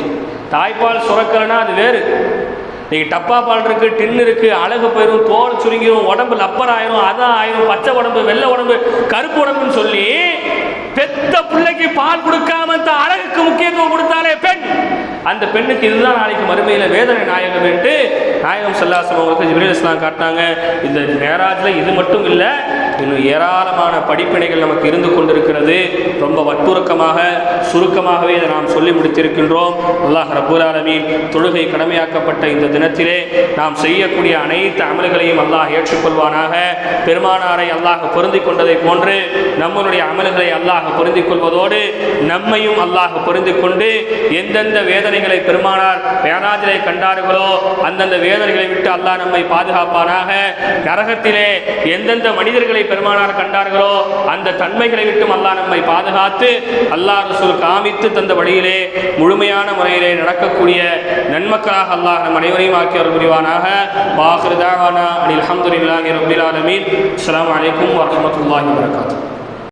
தாய்ப்பால் சுரக்கலைன்னா அது வேறு. இன்றைக்கி டப்பா பால் இருக்கு டின் இருக்கு அழகு போயிடும் தோல் சுருங்கிடும் உடம்பு லப்பர் ஆயிரும் அதான் ஆயிரும் பச்சை உடம்பு வெள்ளை உடம்பு கருப்பு உடம்புன்னு சொல்லி பெத்த பிள்ளைக்கு பால் கொடுக்காம இந்த அழகுக்கு முக்கியத்துவம் கொடுத்தாலே பெண். அந்த பெண்ணுக்கு இதுதான் நாளைக்கு மறுமையில் வேதனை நாயகம் என்று நாயகம் சல்லாசம் அவங்களுக்கு ஜிப்ரீல் இஸ்லாம் காட்டினாங்க. இந்த மேராஜில் இது மட்டும் இல்லை இன்னும் ஏராளமான படிப்பினைகள் நமக்கு இருந்து கொண்டிருக்கிறது. ரொம்ப வற்புறுக்கமாக சுருக்கமாகவே இதை நாம் சொல்லி முடித்திருக்கின்றோம். அல்லாஹ் ரப்பூல் ஆலமீன் தொழுகை கடமையாக்கப்பட்ட இந்த தினத்திலே நாம் செய்யக்கூடிய அனைத்து அமல்களையும் அல்லாஹ் ஏற்றுக்கொள்வானாக. பெருமானாரை அல்லாஹ் பொருந்தி கொண்டதை போன்று நம்மளுடைய அமல்களை அல்லாஹ் பொருந்திக் கொள்வதோடு நம்மையும் அல்லாஹ் பொருந்திக் கொண்டு எந்தெந்த வேதனைகளை பெருமானார் வேதாஜிலே கண்டார்களோ அந்தந்த வேதனைகளை விட்டு அல்லாஹ் நம்மை பாதுகாப்பானாக. நரகத்திலே எந்தெந்த மனிதர்களை பெருமானார் கண்டார்களோ அந்த தன்மைகளை விட்டும் அல்லாஹ் நம்மை பாதுகாத்து அல்லாஹ் ரசூல் காமித்து தந்த வழியிலே முழுமையான முறையிலே நடக்கக்கூடிய நன்மக்களாக அல்லாஹ் நம் அனைவரையும் ஆக்கியவர் புரிவானாக. வாஹிருதாவானா அனில் அஹமதுல்லாஹி ரபில் ஆலமீன். அஸ்ஸலாமு வலைக்கம் வரமத்துல்லாஹி வரகாத்து